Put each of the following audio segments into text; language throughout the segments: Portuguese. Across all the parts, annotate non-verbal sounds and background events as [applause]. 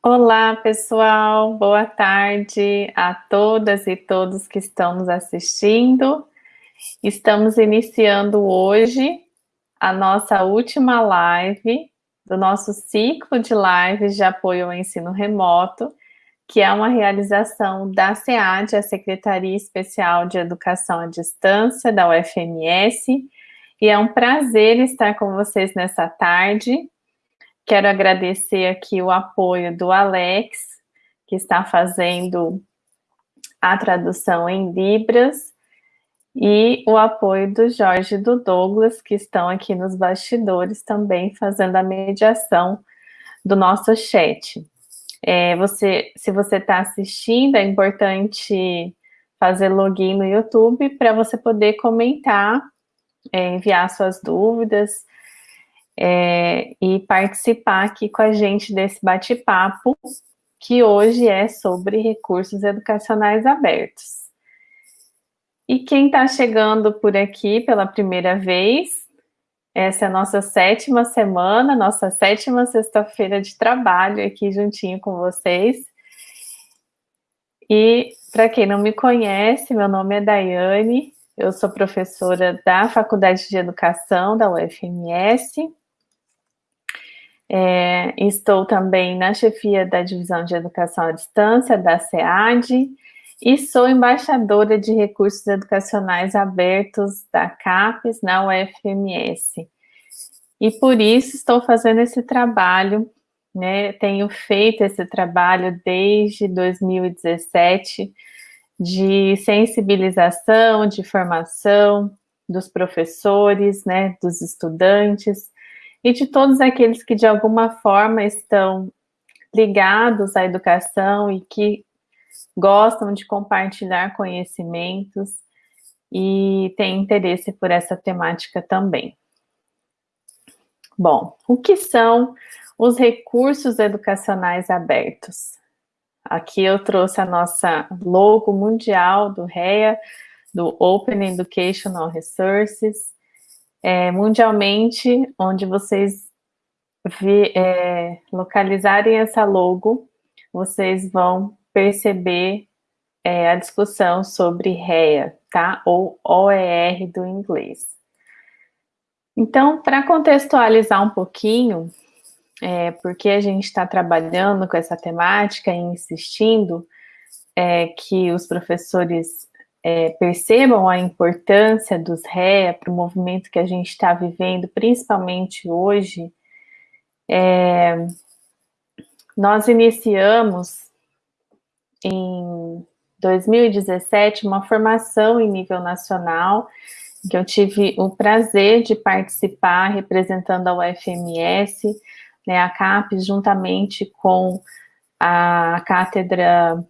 Olá, pessoal. Boa tarde a todas e todos que estão nos assistindo. Estamos iniciando hoje a nossa última live do nosso ciclo de lives de apoio ao ensino remoto, que é uma realização da SEAD, a Secretaria Especial de Educação à Distância da UFMS, e é um prazer estar com vocês nessa tarde Quero agradecer aqui o apoio do Alex, que está fazendo a tradução em Libras, e o apoio do Jorge e do Douglas, que estão aqui nos bastidores também fazendo a mediação do nosso chat. É, você, se você está assistindo, é importante fazer login no YouTube para você poder comentar, é, enviar suas dúvidas, é, e participar aqui com a gente desse bate-papo, que hoje é sobre recursos educacionais abertos. E quem está chegando por aqui pela primeira vez, essa é a nossa sétima semana, nossa sétima sexta-feira de trabalho aqui juntinho com vocês. E para quem não me conhece, meu nome é Daiane, eu sou professora da Faculdade de Educação da UFMS, é, estou também na chefia da Divisão de Educação à Distância, da SEAD, e sou embaixadora de recursos educacionais abertos da CAPES na UFMS. E por isso estou fazendo esse trabalho, né, tenho feito esse trabalho desde 2017, de sensibilização, de formação dos professores, né, dos estudantes, e de todos aqueles que de alguma forma estão ligados à educação e que gostam de compartilhar conhecimentos e têm interesse por essa temática também. Bom, o que são os recursos educacionais abertos? Aqui eu trouxe a nossa logo mundial do REA, do Open Educational Resources, é, mundialmente, onde vocês vi, é, localizarem essa logo, vocês vão perceber é, a discussão sobre REA, tá? Ou OER do inglês. Então, para contextualizar um pouquinho, é, porque a gente está trabalhando com essa temática e insistindo é, que os professores é, percebam a importância dos REA para o movimento que a gente está vivendo, principalmente hoje, é, nós iniciamos em 2017 uma formação em nível nacional, que eu tive o prazer de participar representando a UFMS, né, a CAPES, juntamente com a Cátedra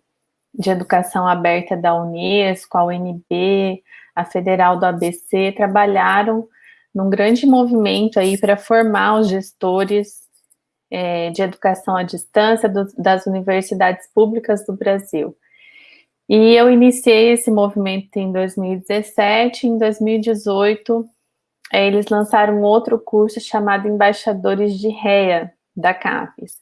de Educação Aberta da Unesco, a UNB, a Federal do ABC, trabalharam num grande movimento aí para formar os gestores é, de educação à distância do, das universidades públicas do Brasil. E eu iniciei esse movimento em 2017, em 2018 é, eles lançaram outro curso chamado Embaixadores de REA, da CAPES.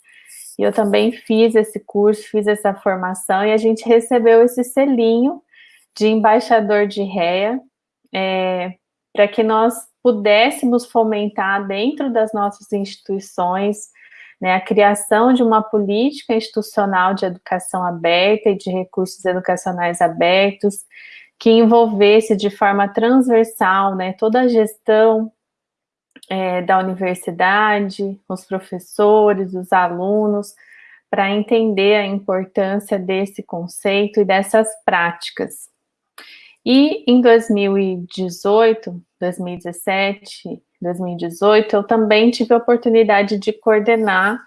E eu também fiz esse curso, fiz essa formação e a gente recebeu esse selinho de embaixador de REA é, para que nós pudéssemos fomentar dentro das nossas instituições né, a criação de uma política institucional de educação aberta e de recursos educacionais abertos que envolvesse de forma transversal né, toda a gestão é, da universidade, os professores, os alunos, para entender a importância desse conceito e dessas práticas. E em 2018, 2017, 2018, eu também tive a oportunidade de coordenar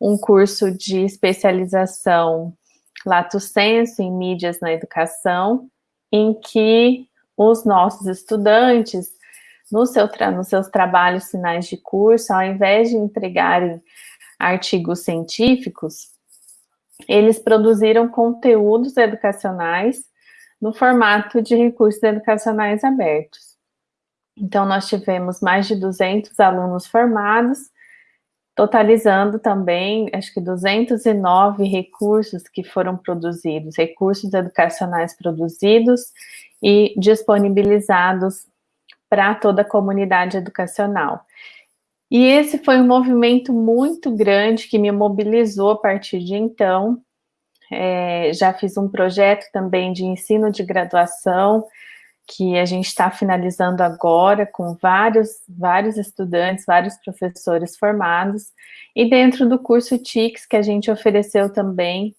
um curso de especialização Lato Senso em mídias na educação, em que os nossos estudantes no seu nos seus trabalhos finais de curso, ao invés de entregarem artigos científicos, eles produziram conteúdos educacionais no formato de recursos educacionais abertos. Então, nós tivemos mais de 200 alunos formados totalizando também, acho que 209 recursos que foram produzidos, recursos educacionais produzidos e disponibilizados para toda a comunidade educacional. E esse foi um movimento muito grande que me mobilizou a partir de então. É, já fiz um projeto também de ensino de graduação, que a gente está finalizando agora com vários, vários estudantes, vários professores formados, e dentro do curso TICS que a gente ofereceu também,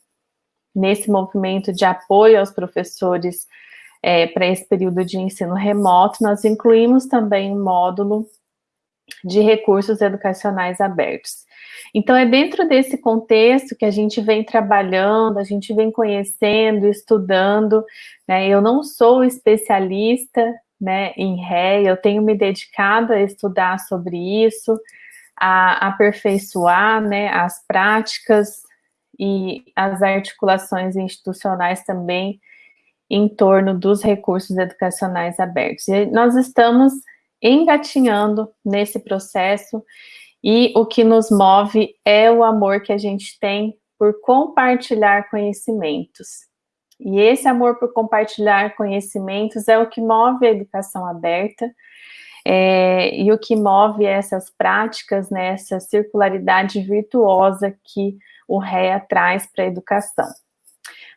nesse movimento de apoio aos professores é, para esse período de ensino remoto, nós incluímos também um módulo de recursos educacionais abertos. Então, é dentro desse contexto que a gente vem trabalhando, a gente vem conhecendo, estudando, né? Eu não sou especialista né, em ré, eu tenho me dedicado a estudar sobre isso, a aperfeiçoar né, as práticas e as articulações institucionais também em torno dos recursos educacionais abertos. E nós estamos engatinhando nesse processo e o que nos move é o amor que a gente tem por compartilhar conhecimentos. E esse amor por compartilhar conhecimentos é o que move a educação aberta, é, e o que move essas práticas, né, essa circularidade virtuosa que o REA traz para a educação.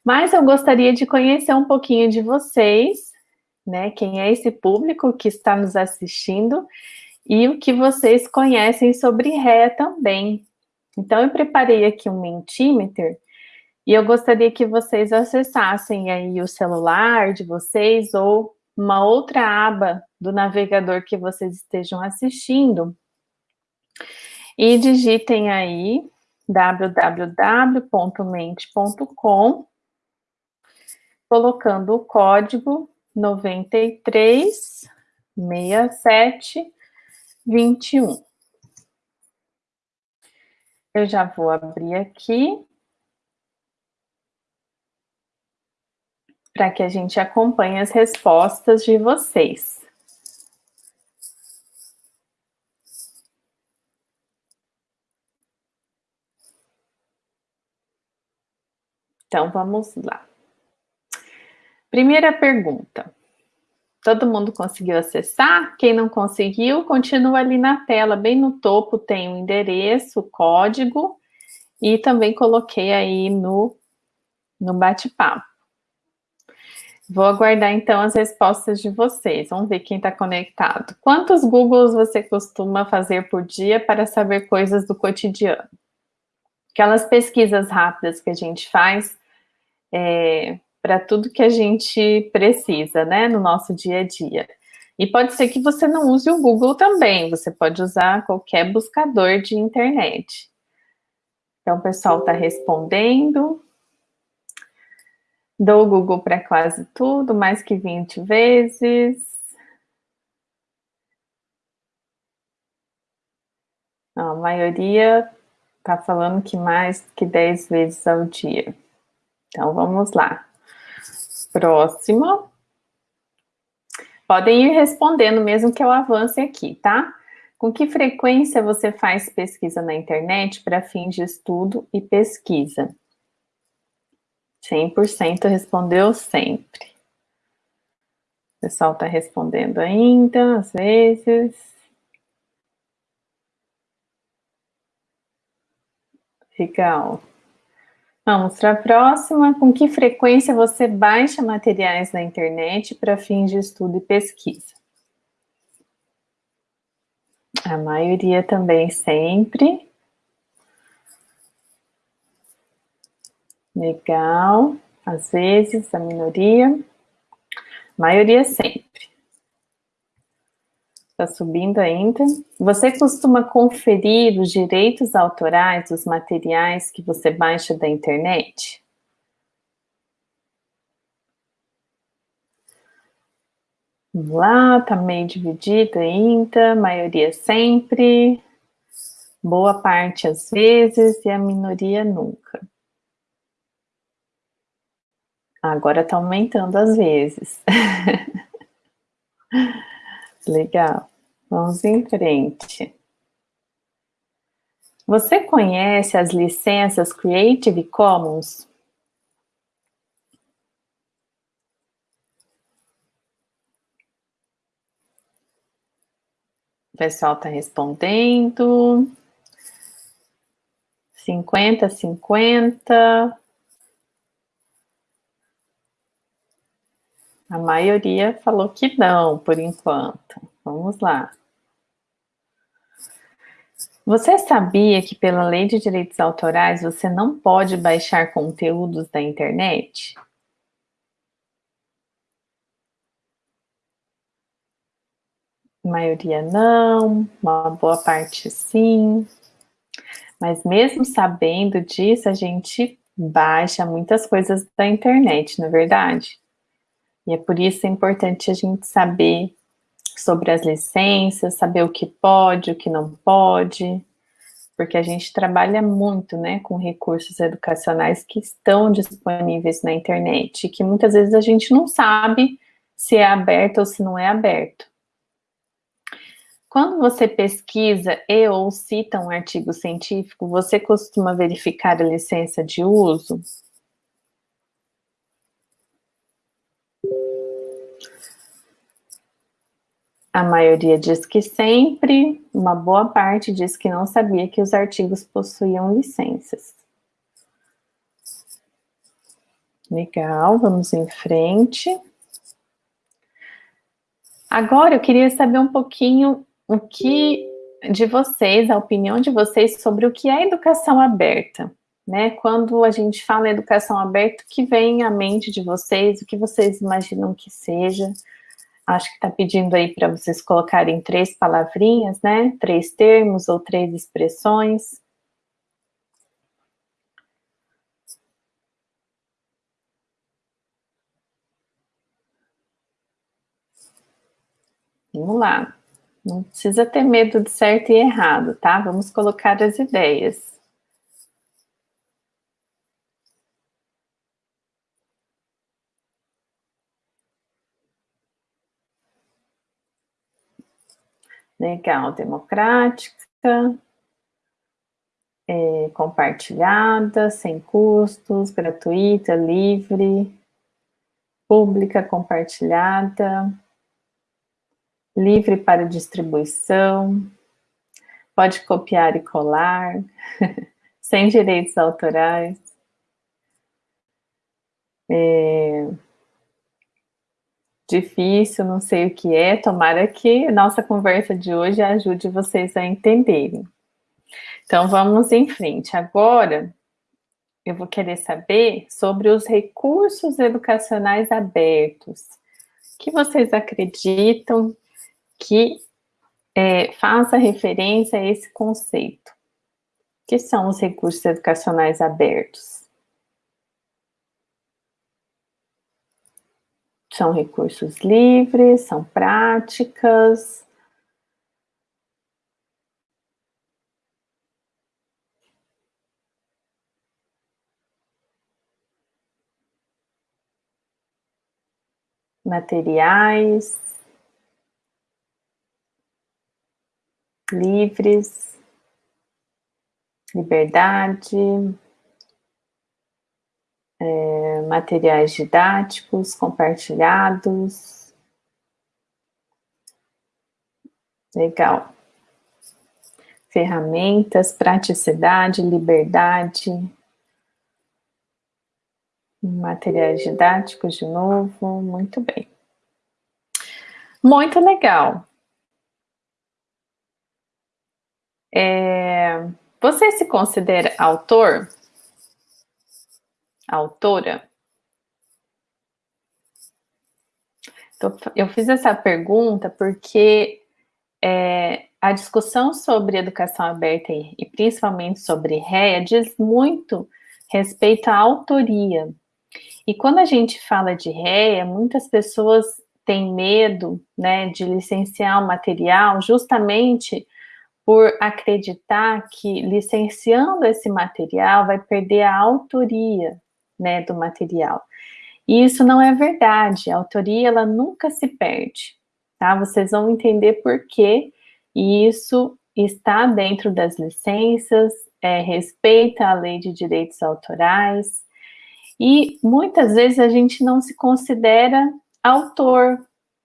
Mas eu gostaria de conhecer um pouquinho de vocês, né, quem é esse público que está nos assistindo, e o que vocês conhecem sobre REA também. Então, eu preparei aqui um Mentimeter, e eu gostaria que vocês acessassem aí o celular de vocês ou uma outra aba do navegador que vocês estejam assistindo e digitem aí www.mente.com colocando o código 936721. Eu já vou abrir aqui para que a gente acompanhe as respostas de vocês. Então, vamos lá. Primeira pergunta. Todo mundo conseguiu acessar? Quem não conseguiu, continua ali na tela, bem no topo tem o endereço, o código, e também coloquei aí no, no bate-papo. Vou aguardar então as respostas de vocês. Vamos ver quem está conectado. Quantos Googles você costuma fazer por dia para saber coisas do cotidiano? Aquelas pesquisas rápidas que a gente faz é, para tudo que a gente precisa, né, no nosso dia a dia. E pode ser que você não use o Google também, você pode usar qualquer buscador de internet. Então, o pessoal está respondendo. Dou o Google para quase tudo, mais que 20 vezes. a maioria está falando que mais que 10 vezes ao dia. Então, vamos lá. Próximo. Podem ir respondendo mesmo que eu avance aqui, tá? Com que frequência você faz pesquisa na internet para fins de estudo e pesquisa? 100% respondeu sempre. O pessoal está respondendo ainda, às vezes. Legal. Vamos para a próxima. Com que frequência você baixa materiais na internet para fins de estudo e pesquisa? A maioria também sempre. Legal. Às vezes, a minoria. Maioria sempre. Está subindo ainda. Você costuma conferir os direitos autorais dos materiais que você baixa da internet? Vamos lá, tá meio dividido ainda, maioria sempre, boa parte às vezes e a minoria nunca. Agora está aumentando às vezes. [laughs] Legal. Vamos em frente. Você conhece as licenças Creative Commons? O pessoal está respondendo. 50, 50. A maioria falou que não, por enquanto. Vamos lá. Você sabia que pela lei de direitos autorais você não pode baixar conteúdos da internet? A maioria não, uma boa parte sim. Mas mesmo sabendo disso, a gente baixa muitas coisas da internet, não é verdade? E é por isso é importante a gente saber sobre as licenças, saber o que pode, o que não pode, porque a gente trabalha muito, né, com recursos educacionais que estão disponíveis na internet, que muitas vezes a gente não sabe se é aberto ou se não é aberto. Quando você pesquisa e ou cita um artigo científico, você costuma verificar a licença de uso? A maioria diz que sempre, uma boa parte diz que não sabia que os artigos possuíam licenças. Legal, vamos em frente. Agora eu queria saber um pouquinho o que de vocês, a opinião de vocês sobre o que é educação aberta. Né? Quando a gente fala em educação aberta, o que vem à mente de vocês, o que vocês imaginam que seja? Acho que está pedindo aí para vocês colocarem três palavrinhas, né? Três termos ou três expressões. Vamos lá. Não precisa ter medo de certo e errado, tá? Vamos colocar as ideias. Legal, democrática, é, compartilhada, sem custos, gratuita, livre, pública, compartilhada, livre para distribuição, pode copiar e colar, [laughs] sem direitos autorais. É... Difícil, não sei o que é, tomara que nossa conversa de hoje ajude vocês a entenderem. Então, vamos em frente. Agora, eu vou querer saber sobre os recursos educacionais abertos. O que vocês acreditam que é, faça referência a esse conceito. que são os recursos educacionais abertos? São recursos livres, são práticas, materiais, livres, liberdade, é, materiais didáticos compartilhados. Legal. Ferramentas, praticidade, liberdade. Materiais didáticos de novo, muito bem. Muito legal. É, você se considera autor? Autora? Então, eu fiz essa pergunta porque é, a discussão sobre educação aberta e, e principalmente sobre REA diz muito respeito à autoria. E quando a gente fala de REA, muitas pessoas têm medo né, de licenciar o material justamente por acreditar que licenciando esse material vai perder a autoria né, do material. E isso não é verdade, a autoria ela nunca se perde, tá? Vocês vão entender por quê, e isso está dentro das licenças, é, respeita a lei de direitos autorais, e muitas vezes a gente não se considera autor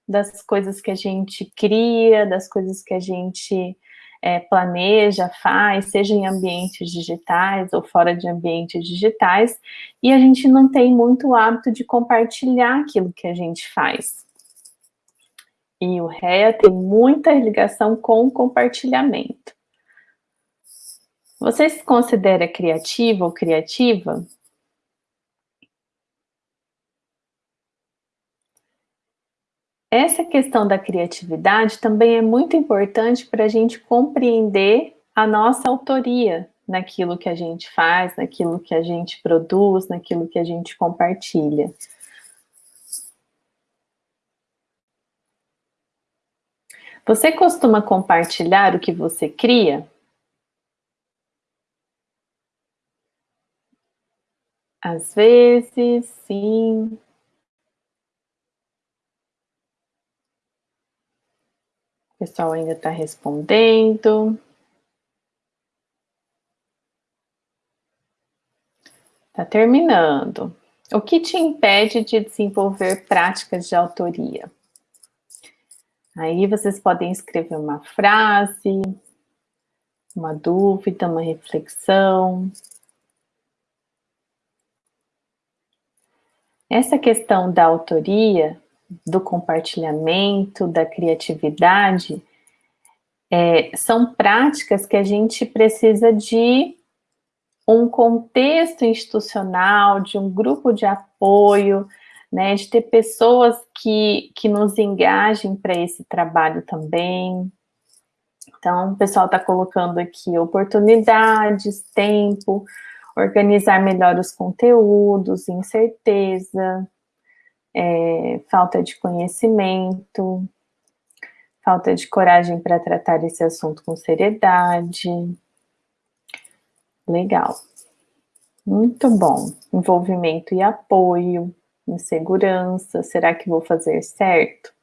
das coisas que a gente cria, das coisas que a gente é, planeja, faz, seja em ambientes digitais ou fora de ambientes digitais, e a gente não tem muito hábito de compartilhar aquilo que a gente faz. E o REA tem muita ligação com o compartilhamento. Você se considera criativo ou criativa? Essa questão da criatividade também é muito importante para a gente compreender a nossa autoria naquilo que a gente faz, naquilo que a gente produz, naquilo que a gente compartilha. Você costuma compartilhar o que você cria? Às vezes, sim, O pessoal ainda está respondendo. Está terminando. O que te impede de desenvolver práticas de autoria? Aí vocês podem escrever uma frase, uma dúvida, uma reflexão. Essa questão da autoria do compartilhamento, da criatividade, é, são práticas que a gente precisa de um contexto institucional, de um grupo de apoio, né, de ter pessoas que, que nos engajem para esse trabalho também. Então, o pessoal está colocando aqui oportunidades, tempo, organizar melhor os conteúdos, incerteza, é, falta de conhecimento, falta de coragem para tratar esse assunto com seriedade. Legal. Muito bom. Envolvimento e apoio, insegurança, será que vou fazer certo?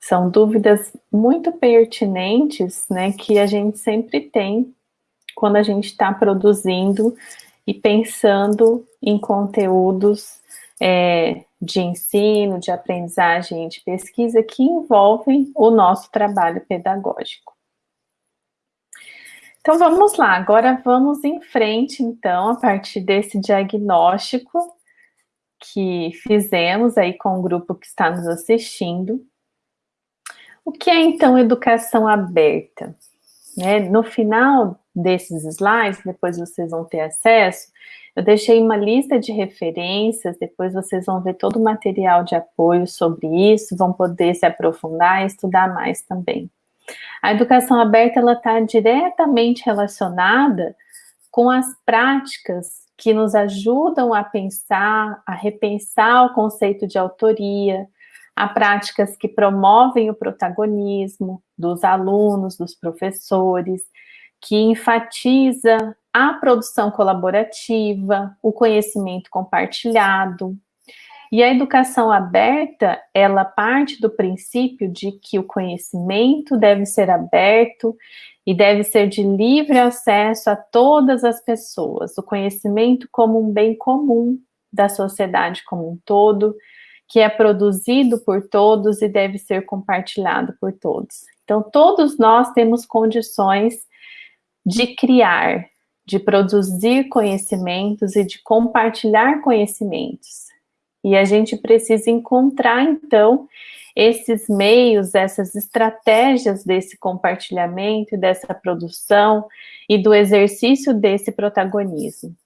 São dúvidas muito pertinentes, né, que a gente sempre tem quando a gente está produzindo e pensando em conteúdos é, de ensino, de aprendizagem, de pesquisa que envolvem o nosso trabalho pedagógico. Então vamos lá, agora vamos em frente então, a partir desse diagnóstico que fizemos aí com o grupo que está nos assistindo. O que é então educação aberta? Né? No final desses slides, depois vocês vão ter acesso, eu deixei uma lista de referências, depois vocês vão ver todo o material de apoio sobre isso, vão poder se aprofundar e estudar mais também. A educação aberta, ela está diretamente relacionada com as práticas que nos ajudam a pensar, a repensar o conceito de autoria, a práticas que promovem o protagonismo dos alunos, dos professores, que enfatiza a produção colaborativa, o conhecimento compartilhado. E a educação aberta, ela parte do princípio de que o conhecimento deve ser aberto e deve ser de livre acesso a todas as pessoas, o conhecimento como um bem comum da sociedade como um todo, que é produzido por todos e deve ser compartilhado por todos. Então, todos nós temos condições de criar, de produzir conhecimentos e de compartilhar conhecimentos. E a gente precisa encontrar, então, esses meios, essas estratégias desse compartilhamento, dessa produção e do exercício desse protagonismo.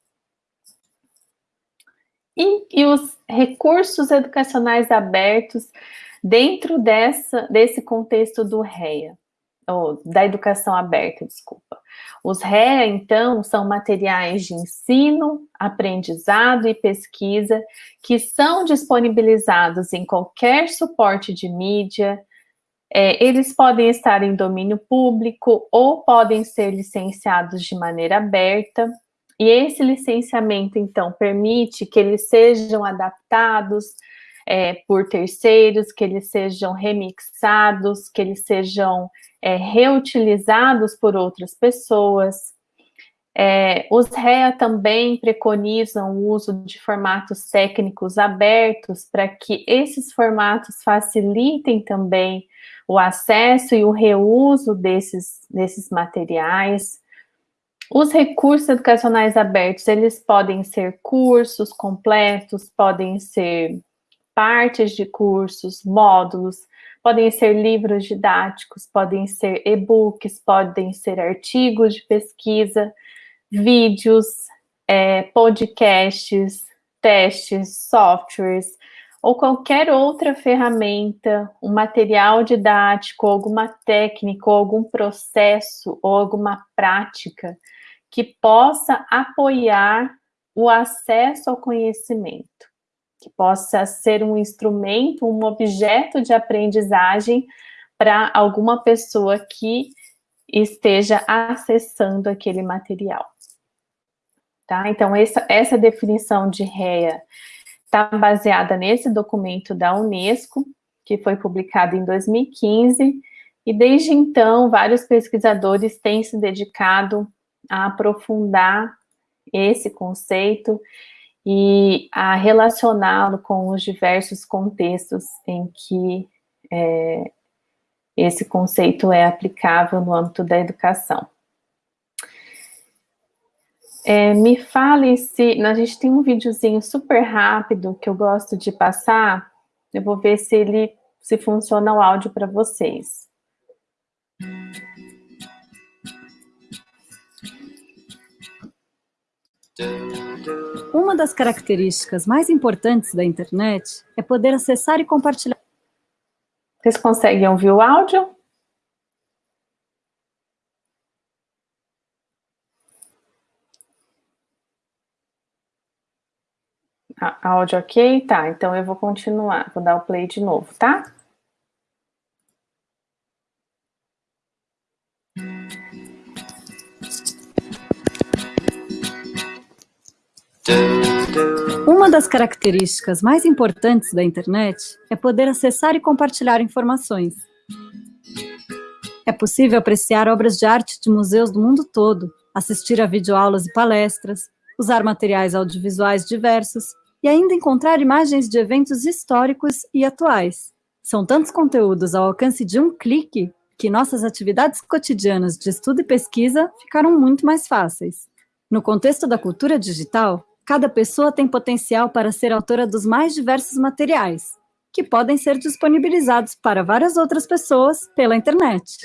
E, e os recursos educacionais abertos dentro dessa, desse contexto do REA da educação aberta, desculpa. Os REA, então, são materiais de ensino, aprendizado e pesquisa que são disponibilizados em qualquer suporte de mídia, é, eles podem estar em domínio público ou podem ser licenciados de maneira aberta, e esse licenciamento, então, permite que eles sejam adaptados é, por terceiros, que eles sejam remixados, que eles sejam é, reutilizados por outras pessoas. É, os REA também preconizam o uso de formatos técnicos abertos para que esses formatos facilitem também o acesso e o reuso desses, desses materiais. Os recursos educacionais abertos, eles podem ser cursos completos, podem ser partes de cursos, módulos, podem ser livros didáticos, podem ser e-books, podem ser artigos de pesquisa, vídeos, é, podcasts, testes, softwares, ou qualquer outra ferramenta, um material didático, alguma técnica, algum processo, ou alguma prática que possa apoiar o acesso ao conhecimento, que possa ser um instrumento, um objeto de aprendizagem para alguma pessoa que esteja acessando aquele material. Tá? Então, essa, essa definição de REA está baseada nesse documento da Unesco, que foi publicado em 2015, e desde então, vários pesquisadores têm se dedicado a aprofundar esse conceito e a relacioná-lo com os diversos contextos em que é, esse conceito é aplicável no âmbito da educação. É, me fale se... A gente tem um videozinho super rápido que eu gosto de passar. Eu vou ver se ele se funciona o áudio para vocês. Uma das características mais importantes da internet é poder acessar e compartilhar. Vocês conseguem ouvir o áudio? áudio ok? Tá, então eu vou continuar, vou dar o play de novo, tá? Uma das características mais importantes da internet é poder acessar e compartilhar informações. É possível apreciar obras de arte de museus do mundo todo, assistir a videoaulas e palestras, usar materiais audiovisuais diversos e ainda encontrar imagens de eventos históricos e atuais. São tantos conteúdos ao alcance de um clique que nossas atividades cotidianas de estudo e pesquisa ficaram muito mais fáceis. No contexto da cultura digital, cada pessoa tem potencial para ser autora dos mais diversos materiais, que podem ser disponibilizados para várias outras pessoas pela internet.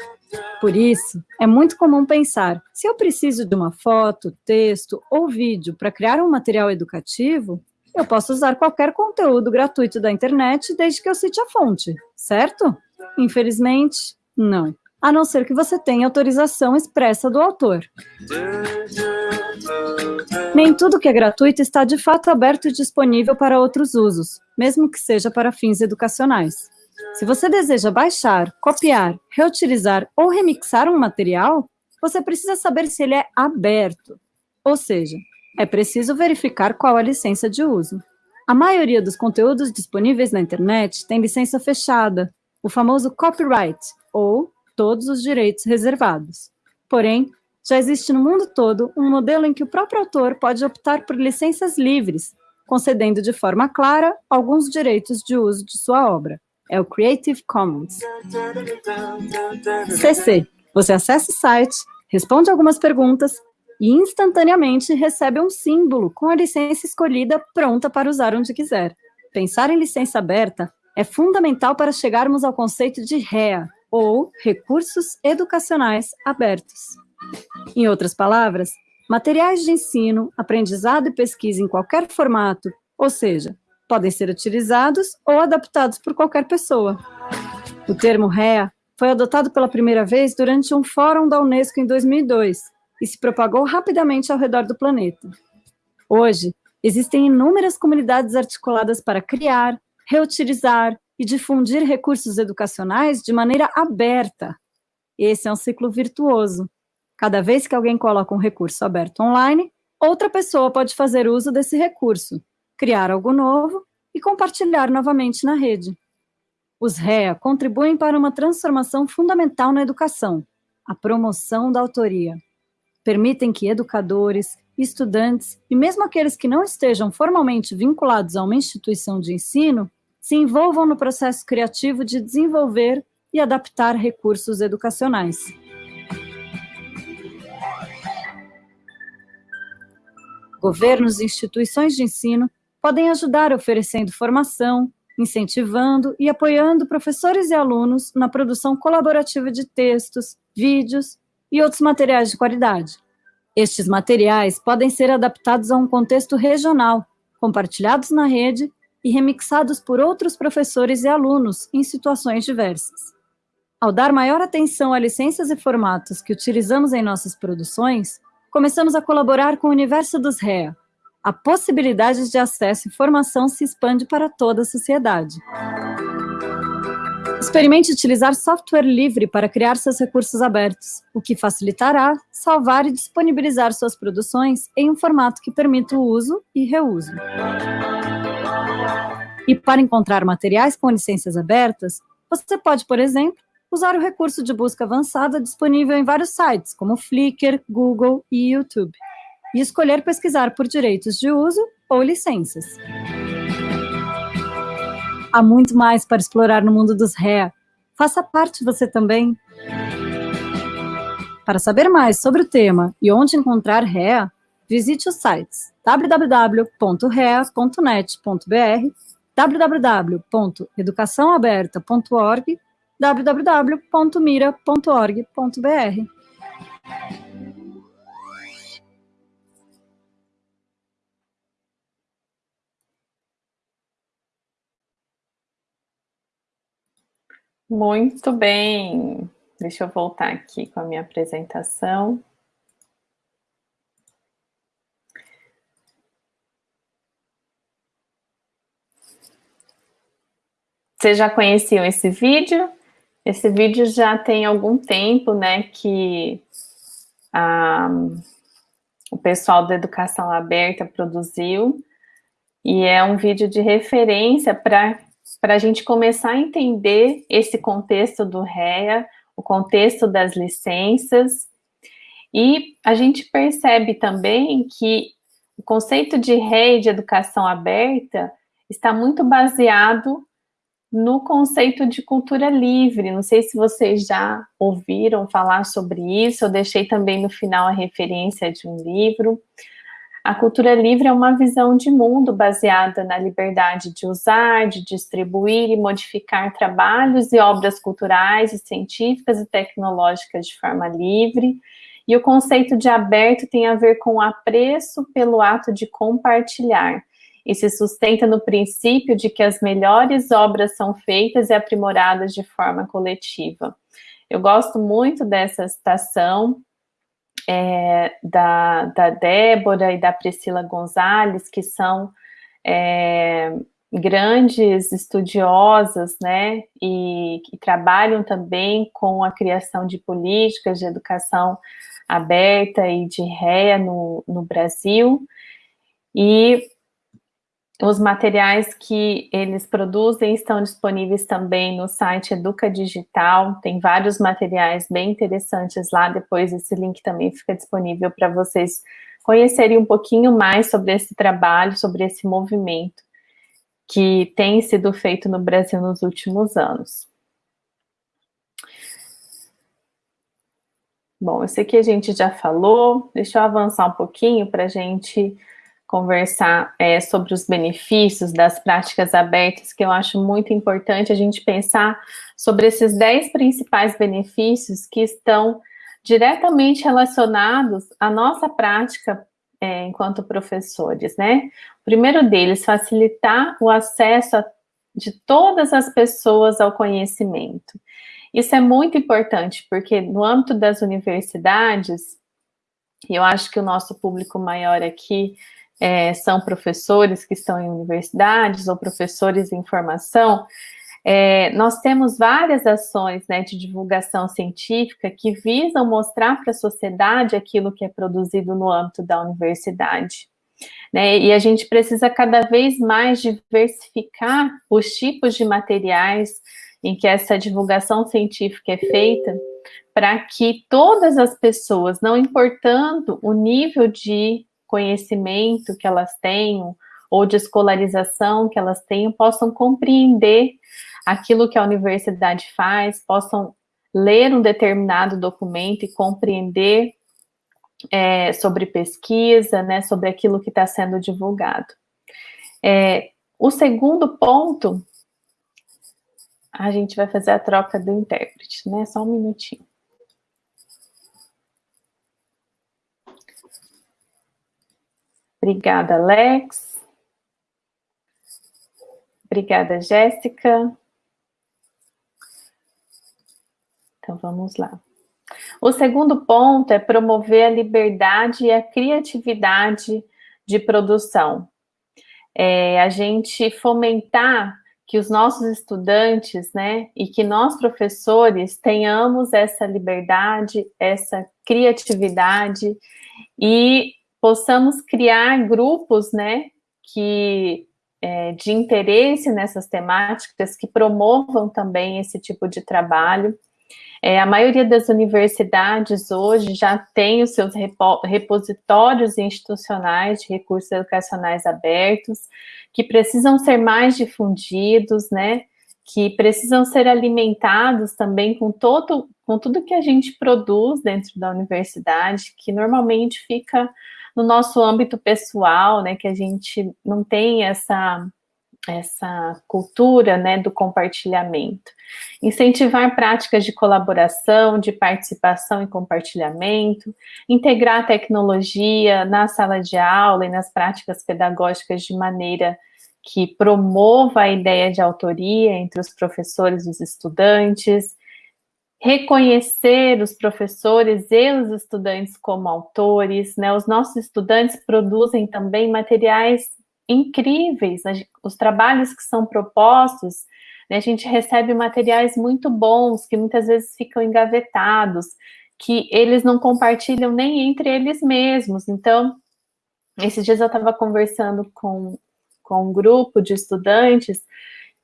Por isso, é muito comum pensar, se eu preciso de uma foto, texto ou vídeo para criar um material educativo, eu posso usar qualquer conteúdo gratuito da internet desde que eu cite a fonte, certo? Infelizmente, não. A não ser que você tenha autorização expressa do autor. Nem tudo que é gratuito está de fato aberto e disponível para outros usos, mesmo que seja para fins educacionais. Se você deseja baixar, copiar, reutilizar ou remixar um material, você precisa saber se ele é aberto, ou seja, é preciso verificar qual a licença de uso. A maioria dos conteúdos disponíveis na internet tem licença fechada, o famoso copyright, ou todos os direitos reservados. Porém, já existe no mundo todo um modelo em que o próprio autor pode optar por licenças livres, concedendo de forma clara alguns direitos de uso de sua obra. É o Creative Commons. CC. Você acessa o site, responde algumas perguntas e instantaneamente recebe um símbolo com a licença escolhida pronta para usar onde quiser. Pensar em licença aberta é fundamental para chegarmos ao conceito de REA, ou Recursos Educacionais Abertos. Em outras palavras, materiais de ensino, aprendizado e pesquisa em qualquer formato, ou seja, podem ser utilizados ou adaptados por qualquer pessoa. O termo REA foi adotado pela primeira vez durante um fórum da Unesco em 2002, e se propagou rapidamente ao redor do planeta. Hoje, existem inúmeras comunidades articuladas para criar, reutilizar e difundir recursos educacionais de maneira aberta. Esse é um ciclo virtuoso. Cada vez que alguém coloca um recurso aberto online, outra pessoa pode fazer uso desse recurso, criar algo novo e compartilhar novamente na rede. Os REA contribuem para uma transformação fundamental na educação, a promoção da autoria. Permitem que educadores, estudantes e mesmo aqueles que não estejam formalmente vinculados a uma instituição de ensino se envolvam no processo criativo de desenvolver e adaptar recursos educacionais. Governos e instituições de ensino podem ajudar oferecendo formação, incentivando e apoiando professores e alunos na produção colaborativa de textos, vídeos e outros materiais de qualidade. Estes materiais podem ser adaptados a um contexto regional, compartilhados na rede e remixados por outros professores e alunos em situações diversas. Ao dar maior atenção a licenças e formatos que utilizamos em nossas produções, começamos a colaborar com o universo dos REA. A possibilidade de acesso e formação se expande para toda a sociedade. Experimente utilizar software livre para criar seus recursos abertos, o que facilitará salvar e disponibilizar suas produções em um formato que permita o uso e reuso. E para encontrar materiais com licenças abertas, você pode, por exemplo, usar o recurso de busca avançada disponível em vários sites, como Flickr, Google e YouTube, e escolher pesquisar por direitos de uso ou licenças. Há muito mais para explorar no mundo dos REA. Faça parte você também. Para saber mais sobre o tema e onde encontrar REA, visite os sites www.rea.net.br, www.educaçãoaberta.org, www.mira.org.br. Muito bem. Deixa eu voltar aqui com a minha apresentação. Vocês já conheciam esse vídeo? Esse vídeo já tem algum tempo, né, que o pessoal da Educação Aberta produziu, e é um vídeo de referência para para a gente começar a entender esse contexto do REA, o contexto das licenças, e a gente percebe também que o conceito de REA de educação aberta está muito baseado no conceito de cultura livre. Não sei se vocês já ouviram falar sobre isso, eu deixei também no final a referência de um livro. A cultura livre é uma visão de mundo baseada na liberdade de usar, de distribuir e modificar trabalhos e obras culturais e científicas e tecnológicas de forma livre. E o conceito de aberto tem a ver com o apreço pelo ato de compartilhar, e se sustenta no princípio de que as melhores obras são feitas e aprimoradas de forma coletiva. Eu gosto muito dessa citação, é, da, da Débora e da Priscila Gonzalez, que são é, grandes estudiosas, né, e que trabalham também com a criação de políticas de educação aberta e de réa no, no Brasil, e os materiais que eles produzem estão disponíveis também no site Educa Digital, tem vários materiais bem interessantes lá, depois esse link também fica disponível para vocês conhecerem um pouquinho mais sobre esse trabalho, sobre esse movimento que tem sido feito no Brasil nos últimos anos. Bom, esse aqui a gente já falou, deixa eu avançar um pouquinho para a gente conversar é, sobre os benefícios das práticas abertas, que eu acho muito importante a gente pensar sobre esses 10 principais benefícios que estão diretamente relacionados à nossa prática é, enquanto professores, né? O primeiro deles, facilitar o acesso a, de todas as pessoas ao conhecimento. Isso é muito importante, porque no âmbito das universidades, eu acho que o nosso público maior aqui é, são professores que estão em universidades ou professores em formação, é, nós temos várias ações né, de divulgação científica que visam mostrar para a sociedade aquilo que é produzido no âmbito da universidade. Né? E a gente precisa cada vez mais diversificar os tipos de materiais em que essa divulgação científica é feita, para que todas as pessoas, não importando o nível de conhecimento que elas tenham, ou de escolarização que elas tenham, possam compreender aquilo que a universidade faz, possam ler um determinado documento e compreender é, sobre pesquisa, né, sobre aquilo que está sendo divulgado. É, o segundo ponto, a gente vai fazer a troca do intérprete, né, só um minutinho. Obrigada, Alex. Obrigada, Jéssica. Então, vamos lá. O segundo ponto é promover a liberdade e a criatividade de produção. É, a gente fomentar que os nossos estudantes, né, e que nós professores tenhamos essa liberdade, essa criatividade e possamos criar grupos, né, que é, de interesse nessas temáticas que promovam também esse tipo de trabalho é, a maioria das universidades hoje já tem os seus repo, repositórios institucionais de recursos educacionais abertos, que precisam ser mais difundidos, né? Que precisam ser alimentados também com todo, com tudo que a gente produz dentro da universidade, que normalmente fica no nosso âmbito pessoal, né? Que a gente não tem essa essa cultura né, do compartilhamento. Incentivar práticas de colaboração, de participação e compartilhamento, integrar tecnologia na sala de aula e nas práticas pedagógicas de maneira que promova a ideia de autoria entre os professores e os estudantes, reconhecer os professores e os estudantes como autores, né? Os nossos estudantes produzem também materiais incríveis, né? os trabalhos que são propostos, né, a gente recebe materiais muito bons, que muitas vezes ficam engavetados, que eles não compartilham nem entre eles mesmos, então, esses dias eu estava conversando com, com um grupo de estudantes,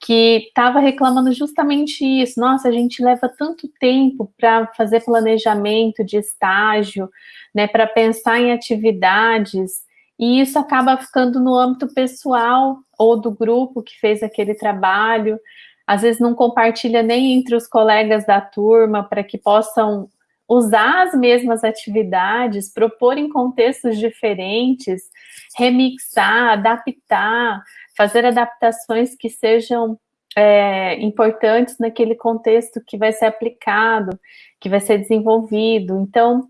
que estava reclamando justamente isso, nossa, a gente leva tanto tempo para fazer planejamento de estágio, né, para pensar em atividades, e isso acaba ficando no âmbito pessoal ou do grupo que fez aquele trabalho, às vezes não compartilha nem entre os colegas da turma para que possam usar as mesmas atividades, propor em contextos diferentes, remixar, adaptar, fazer adaptações que sejam é, importantes naquele contexto que vai ser aplicado, que vai ser desenvolvido. Então,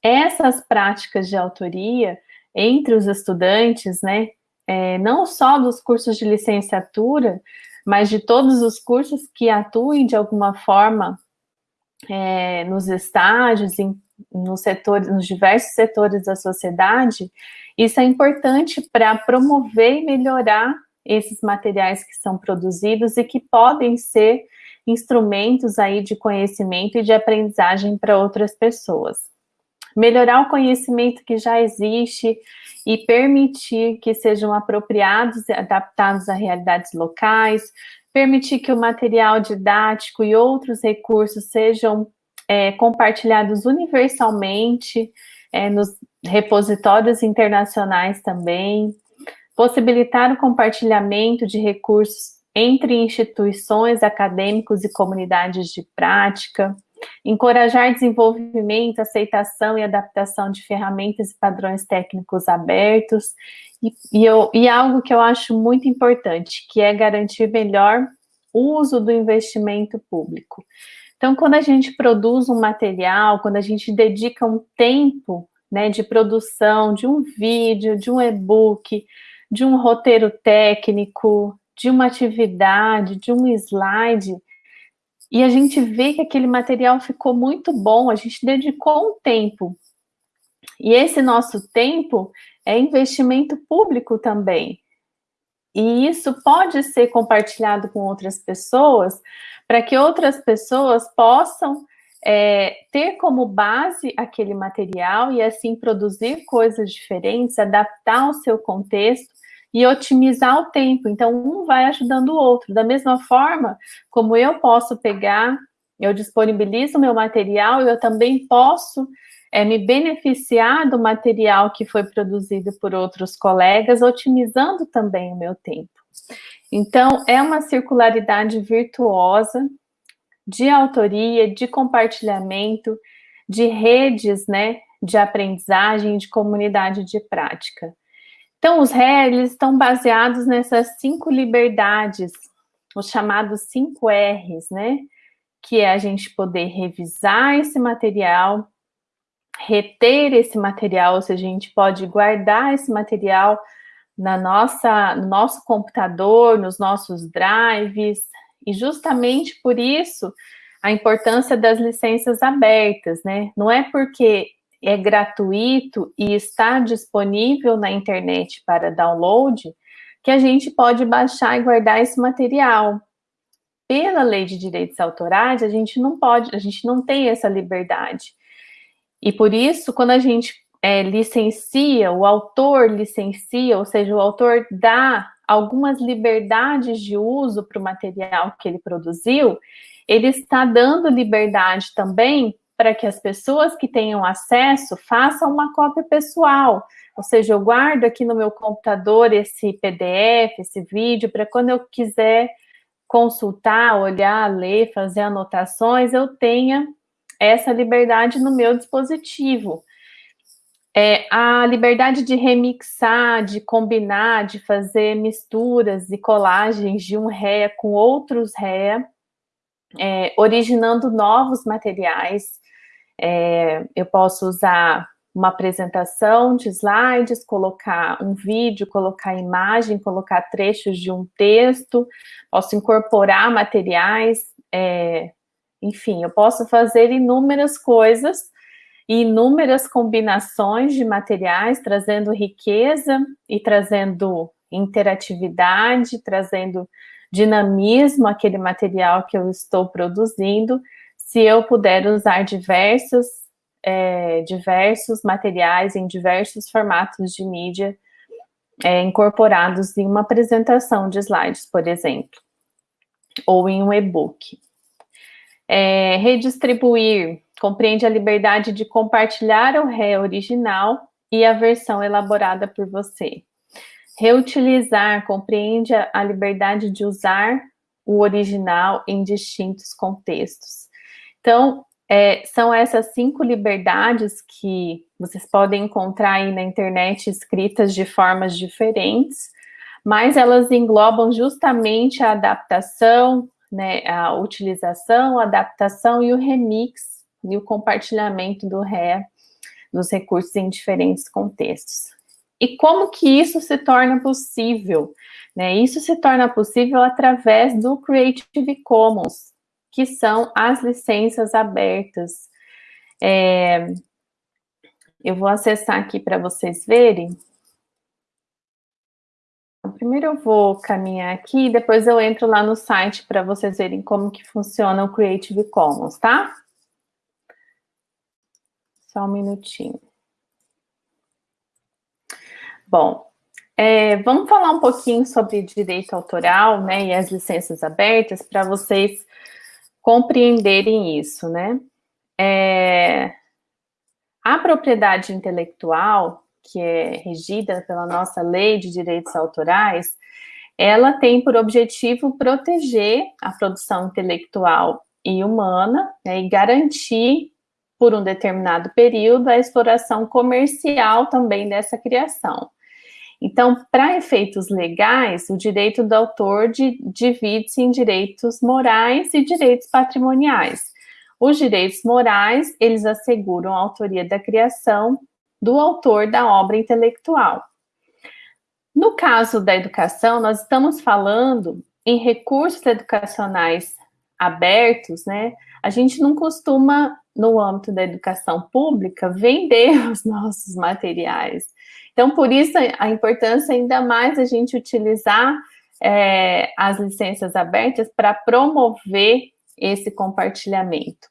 essas práticas de autoria, entre os estudantes, né, é, não só dos cursos de licenciatura, mas de todos os cursos que atuem de alguma forma é, nos estágios, em, nos, setores, nos diversos setores da sociedade, isso é importante para promover e melhorar esses materiais que são produzidos e que podem ser instrumentos aí de conhecimento e de aprendizagem para outras pessoas. Melhorar o conhecimento que já existe e permitir que sejam apropriados e adaptados a realidades locais, permitir que o material didático e outros recursos sejam é, compartilhados universalmente é, nos repositórios internacionais também, possibilitar o compartilhamento de recursos entre instituições, acadêmicos e comunidades de prática, encorajar desenvolvimento, aceitação e adaptação de ferramentas e padrões técnicos abertos, e, e, eu, e algo que eu acho muito importante, que é garantir melhor uso do investimento público. Então, quando a gente produz um material, quando a gente dedica um tempo né, de produção de um vídeo, de um e-book, de um roteiro técnico, de uma atividade, de um slide, e a gente vê que aquele material ficou muito bom, a gente dedicou um tempo. E esse nosso tempo é investimento público também. E isso pode ser compartilhado com outras pessoas, para que outras pessoas possam é, ter como base aquele material e assim produzir coisas diferentes, adaptar ao seu contexto e otimizar o tempo. Então, um vai ajudando o outro. Da mesma forma, como eu posso pegar, eu disponibilizo o meu material, eu também posso é, me beneficiar do material que foi produzido por outros colegas, otimizando também o meu tempo. Então, é uma circularidade virtuosa de autoria, de compartilhamento, de redes, né, de aprendizagem, de comunidade de prática. Então, os RE, eles estão baseados nessas cinco liberdades, os chamados cinco R's, né, que é a gente poder revisar esse material, reter esse material, seja, a gente pode guardar esse material na nossa, no nosso computador, nos nossos drives, e justamente por isso a importância das licenças abertas, né? Não é porque é gratuito e está disponível na internet para download que a gente pode baixar e guardar esse material. Pela lei de direitos autorais, a gente não pode, a gente não tem essa liberdade. E por isso, quando a gente é, licencia, o autor licencia, ou seja, o autor dá algumas liberdades de uso para o material que ele produziu, ele está dando liberdade também para que as pessoas que tenham acesso façam uma cópia pessoal. Ou seja, eu guardo aqui no meu computador esse PDF, esse vídeo, para quando eu quiser consultar, olhar, ler, fazer anotações, eu tenha essa liberdade no meu dispositivo. É, a liberdade de remixar, de combinar, de fazer misturas e colagens de um REA com outros REA, é, originando novos materiais. É, eu posso usar uma apresentação de slides, colocar um vídeo, colocar imagem, colocar trechos de um texto, posso incorporar materiais, é, enfim, eu posso fazer inúmeras coisas inúmeras combinações de materiais, trazendo riqueza e trazendo interatividade, trazendo dinamismo àquele material que eu estou produzindo, se eu puder usar diversos, é, diversos materiais em diversos formatos de mídia é, incorporados em uma apresentação de slides, por exemplo, ou em um e-book. É, redistribuir compreende a liberdade de compartilhar o ré original e a versão elaborada por você. Reutilizar compreende a liberdade de usar o original em distintos contextos. Então, é, são essas cinco liberdades que vocês podem encontrar aí na internet escritas de formas diferentes, mas elas englobam justamente a adaptação, né, a utilização, a adaptação e o remix e o compartilhamento do RE dos recursos em diferentes contextos. E como que isso se torna possível? Né? Isso se torna possível através do Creative Commons, que são as licenças abertas. É, eu vou acessar aqui para vocês verem. Então, primeiro eu vou caminhar aqui, depois eu entro lá no site para vocês verem como que funciona o Creative Commons, tá? Só um minutinho. Bom, é, vamos falar um pouquinho sobre direito autoral, né, e as licenças abertas, para vocês compreenderem isso, né? É, a propriedade intelectual, que é regida pela nossa lei de direitos autorais, ela tem por objetivo proteger a produção intelectual e humana né, e garantir por um determinado período, a exploração comercial também dessa criação. Então, para efeitos legais, o direito do autor divide-se em direitos morais e direitos patrimoniais. Os direitos morais, eles asseguram a autoria da criação do autor da obra intelectual. No caso da educação, nós estamos falando em recursos educacionais abertos, né? A gente não costuma no âmbito da educação pública, vender [laughs] os nossos materiais. Então, por isso, a importância ainda mais a gente utilizar é, as licenças abertas para promover esse compartilhamento.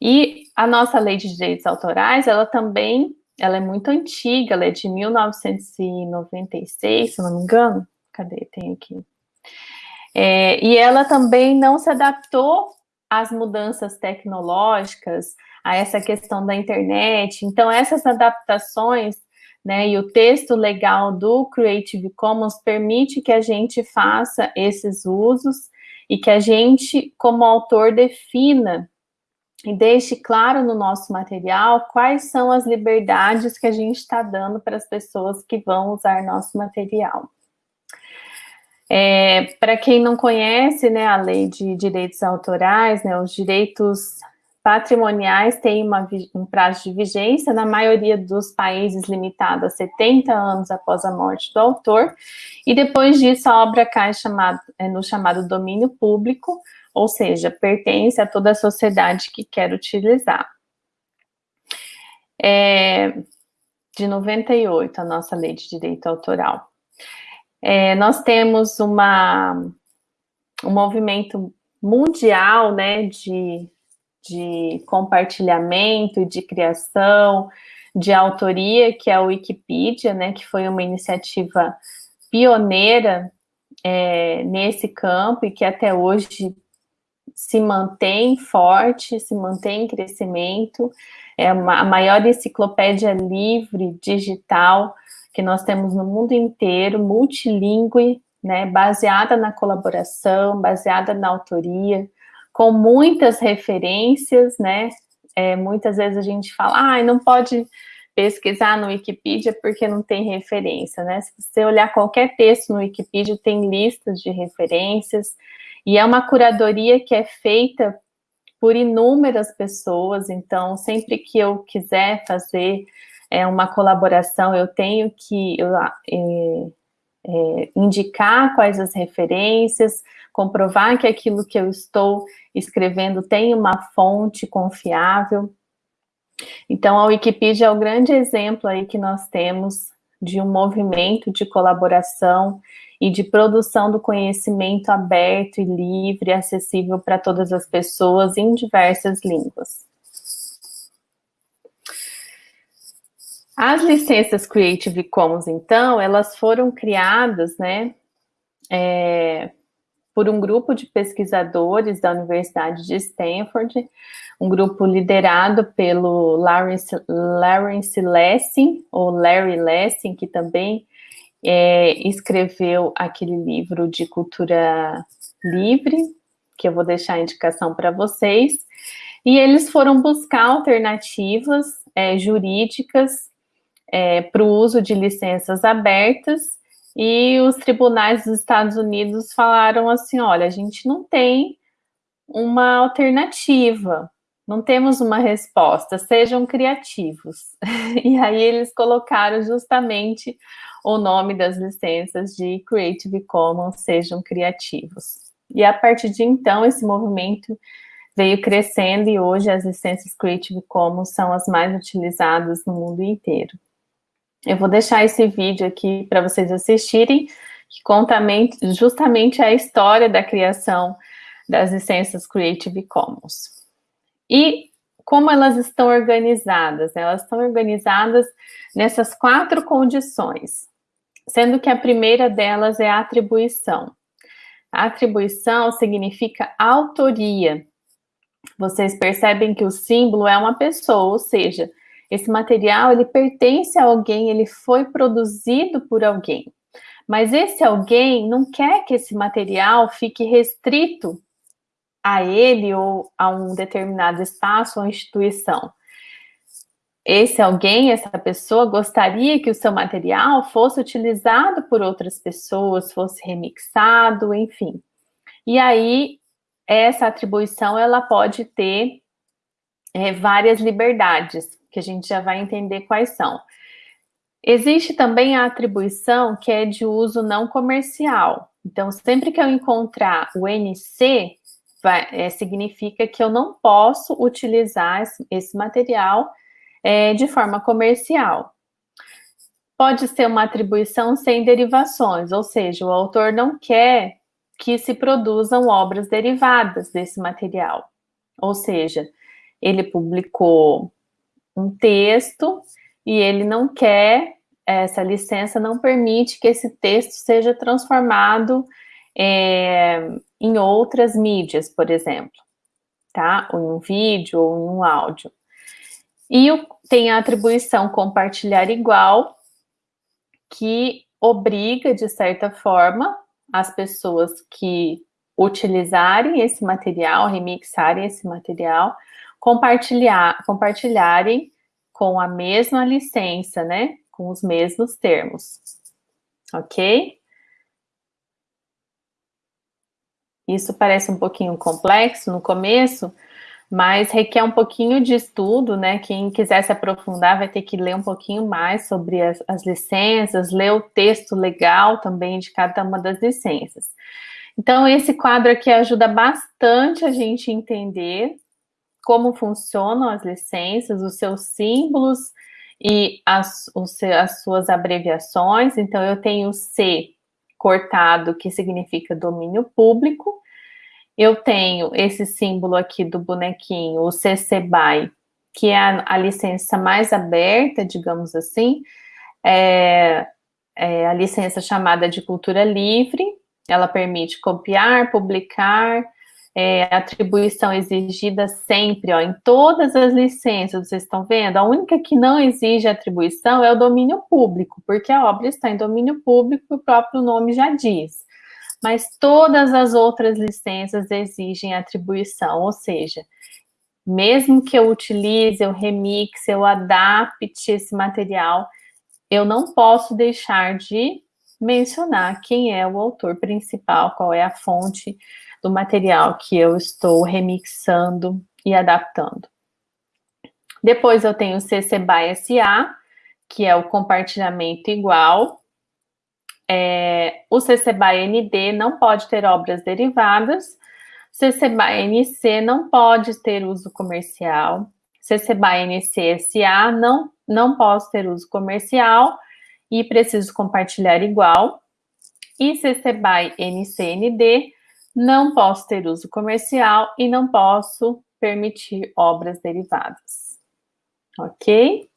E a nossa lei de direitos autorais, ela também, ela é muito antiga, ela é de 1996, se não me engano. Cadê? Tem aqui. É, e ela também não se adaptou às mudanças tecnológicas, a essa questão da internet. Então, essas adaptações, né, e o texto legal do Creative Commons permite que a gente faça esses usos e que a gente, como autor, defina e deixe claro no nosso material quais são as liberdades que a gente está dando para as pessoas que vão usar nosso material. É, para quem não conhece né, a lei de direitos autorais, né, os direitos patrimoniais têm uma, um prazo de vigência, na maioria dos países limitado a 70 anos após a morte do autor, e depois disso a obra cai chamado, é, no chamado domínio público, ou seja, pertence a toda a sociedade que quer utilizar. É, de 98, a nossa lei de direito autoral. É, nós temos uma, um movimento mundial, né, de, de compartilhamento, de criação, de autoria, que é a Wikipedia, né, que foi uma iniciativa pioneira é, nesse campo e que até hoje se mantém forte, se mantém em crescimento, é uma, a maior enciclopédia livre digital que nós temos no mundo inteiro, multilingüe, né, baseada na colaboração, baseada na autoria, com muitas referências, né, é, muitas vezes a gente fala, ah, não pode pesquisar no Wikipedia porque não tem referência, né, se você olhar qualquer texto no Wikipedia, tem listas de referências, e é uma curadoria que é feita por inúmeras pessoas, então sempre que eu quiser fazer é, uma colaboração, eu tenho que eu, é, é, indicar quais as referências, comprovar que aquilo que eu estou escrevendo tem uma fonte confiável. Então, a Wikipedia é o grande exemplo aí que nós temos de um movimento de colaboração e de produção do conhecimento aberto e livre, acessível para todas as pessoas em diversas línguas. As licenças Creative Commons, então, elas foram criadas, né, é, por um grupo de pesquisadores da Universidade de Stanford, um grupo liderado pelo Lawrence, Lawrence Lessing, ou Larry Lessing, que também é, escreveu aquele livro de cultura livre, que eu vou deixar a indicação para vocês, e eles foram buscar alternativas é, jurídicas é, para o uso de licenças abertas e os tribunais dos Estados Unidos falaram assim, olha, a gente não tem uma alternativa, não temos uma resposta, sejam criativos. [laughs] E aí eles colocaram justamente o nome das licenças de Creative Commons, sejam criativos. E a partir de então, esse movimento veio crescendo e hoje as licenças Creative Commons são as mais utilizadas no mundo inteiro. Eu vou deixar esse vídeo aqui para vocês assistirem, que conta justamente a história da criação das licenças Creative Commons. E como elas estão organizadas? Elas estão organizadas nessas quatro condições, sendo que a primeira delas é a atribuição. A atribuição significa autoria. Vocês percebem que o símbolo é uma pessoa, ou seja, esse material, ele pertence a alguém, ele foi produzido por alguém. Mas esse alguém não quer que esse material fique restrito a ele ou a um determinado espaço ou instituição. Esse alguém, essa pessoa, gostaria que o seu material fosse utilizado por outras pessoas, fosse remixado, enfim. E aí, essa atribuição, ela pode ter é, várias liberdades que a gente já vai entender quais são. Existe também a atribuição que é de uso não comercial. Então, sempre que eu encontrar o NC, vai, é, significa que eu não posso utilizar esse, esse material é, de forma comercial. Pode ser uma atribuição sem derivações, ou seja, o autor não quer que se produzam obras derivadas desse material. Ou seja, ele publicou um texto e ele não quer, essa licença não permite que esse texto seja transformado é, em outras mídias, por exemplo, tá? Ou em um vídeo ou em um áudio. E o, tem a atribuição compartilhar igual, que obriga, de certa forma, as pessoas que utilizarem esse material, remixarem esse material, compartilhar, compartilharem com a mesma licença, né? Com os mesmos termos. Ok? Isso parece um pouquinho complexo no começo, mas requer um pouquinho de estudo, né? Quem quiser se aprofundar vai ter que ler um pouquinho mais sobre as, as licenças, ler o texto legal também de cada uma das licenças. Então, esse quadro aqui ajuda bastante a gente entender como funcionam as licenças, os seus símbolos e as, as suas abreviações. Então, eu tenho C cortado, que significa domínio público, eu tenho esse símbolo aqui do bonequinho, o CC BY, que é a, a licença mais aberta, digamos assim, é, é a licença chamada de cultura livre, ela permite copiar, publicar, é, atribuição exigida sempre, ó, em todas as licenças, vocês estão vendo? A única que não exige atribuição é o domínio público, porque a obra está em domínio público, o próprio nome já diz mas todas as outras licenças exigem atribuição, ou seja, mesmo que eu utilize, eu remixe, eu adapte esse material, eu não posso deixar de mencionar quem é o autor principal, qual é a fonte do material que eu estou remixando e adaptando. Depois eu tenho CC BY SA, que é o compartilhamento igual, é, o CC BY ND não pode ter obras derivadas, CC BY NC não pode ter uso comercial, CC BY NC SA não, não posso ter uso comercial e preciso compartilhar igual, e CC BY NC ND não posso ter uso comercial e não posso permitir obras derivadas. Ok?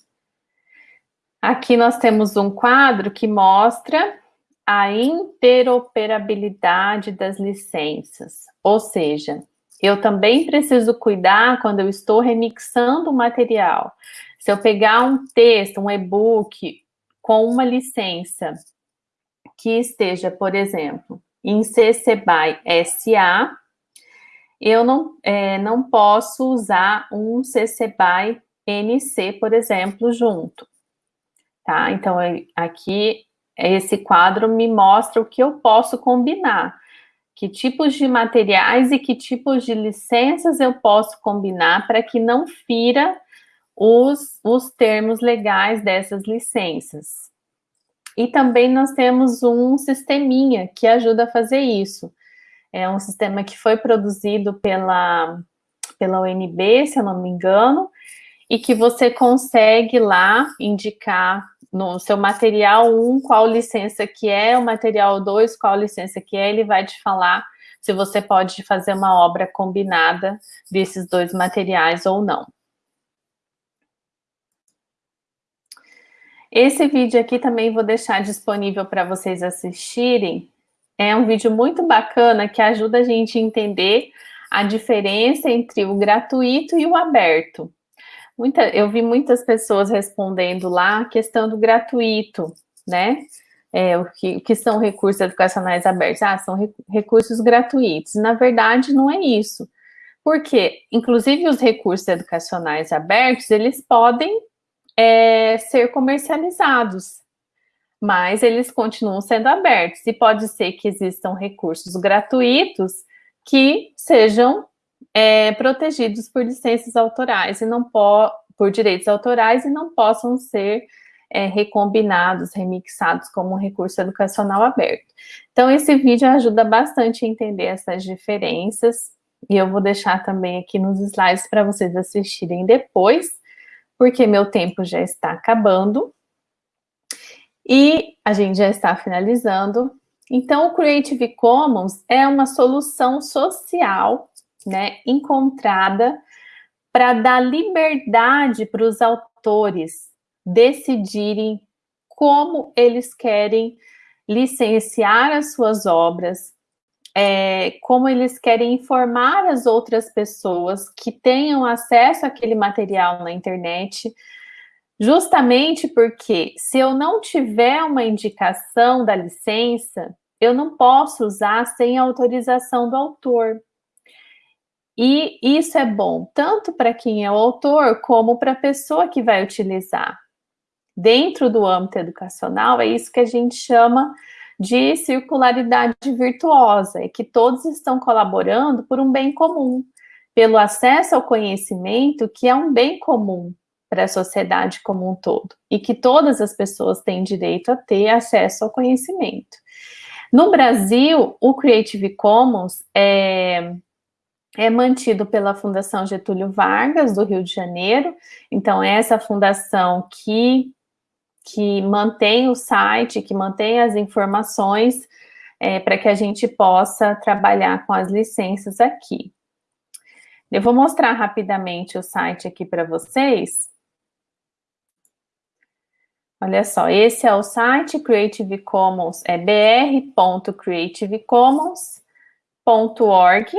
Aqui nós temos um quadro que mostra a interoperabilidade das licenças, ou seja, eu também preciso cuidar quando eu estou remixando o material. Se eu pegar um texto, um e-book com uma licença que esteja, por exemplo, em CC BY SA, eu não, é, não posso usar um CC BY NC, por exemplo, junto. Tá? Então, aqui esse quadro me mostra o que eu posso combinar. Que tipos de materiais e que tipos de licenças eu posso combinar para que não fira os, os termos legais dessas licenças. E também nós temos um sisteminha que ajuda a fazer isso. É um sistema que foi produzido pela, pela UNB, se eu não me engano, e que você consegue lá indicar no seu material 1 qual licença que é, o material 2 qual licença que é, ele vai te falar se você pode fazer uma obra combinada desses dois materiais ou não. Esse vídeo aqui também vou deixar disponível para vocês assistirem. É um vídeo muito bacana que ajuda a gente a entender a diferença entre o gratuito e o aberto. Muita, eu vi muitas pessoas respondendo lá a questão do gratuito, né? É, o, que, o que são recursos educacionais abertos? Ah, são re, recursos gratuitos. Na verdade, não é isso. Porque, inclusive, os recursos educacionais abertos, eles podem é, ser comercializados, mas eles continuam sendo abertos. E pode ser que existam recursos gratuitos que sejam é, protegidos por licenças autorais e não po por direitos autorais e não possam ser é, recombinados, remixados como um recurso educacional aberto. Então, esse vídeo ajuda bastante a entender essas diferenças, e eu vou deixar também aqui nos slides para vocês assistirem depois, porque meu tempo já está acabando, e a gente já está finalizando. Então, o Creative Commons é uma solução social né, encontrada para dar liberdade para os autores decidirem como eles querem licenciar as suas obras, é, como eles querem informar as outras pessoas que tenham acesso àquele material na internet, justamente porque se eu não tiver uma indicação da licença, eu não posso usar sem autorização do autor. E isso é bom tanto para quem é o autor como para a pessoa que vai utilizar. Dentro do âmbito educacional, é isso que a gente chama de circularidade virtuosa, é que todos estão colaborando por um bem comum, pelo acesso ao conhecimento, que é um bem comum para a sociedade como um todo, e que todas as pessoas têm direito a ter acesso ao conhecimento. No Brasil, o Creative Commons é, é mantido pela Fundação Getúlio Vargas, do Rio de Janeiro, então é essa fundação que que mantém o site, que mantém as informações é, para que a gente possa trabalhar com as licenças aqui. Eu vou mostrar rapidamente o site aqui para vocês. Olha só, esse é o site Creative Commons, é br.creativecommons.org.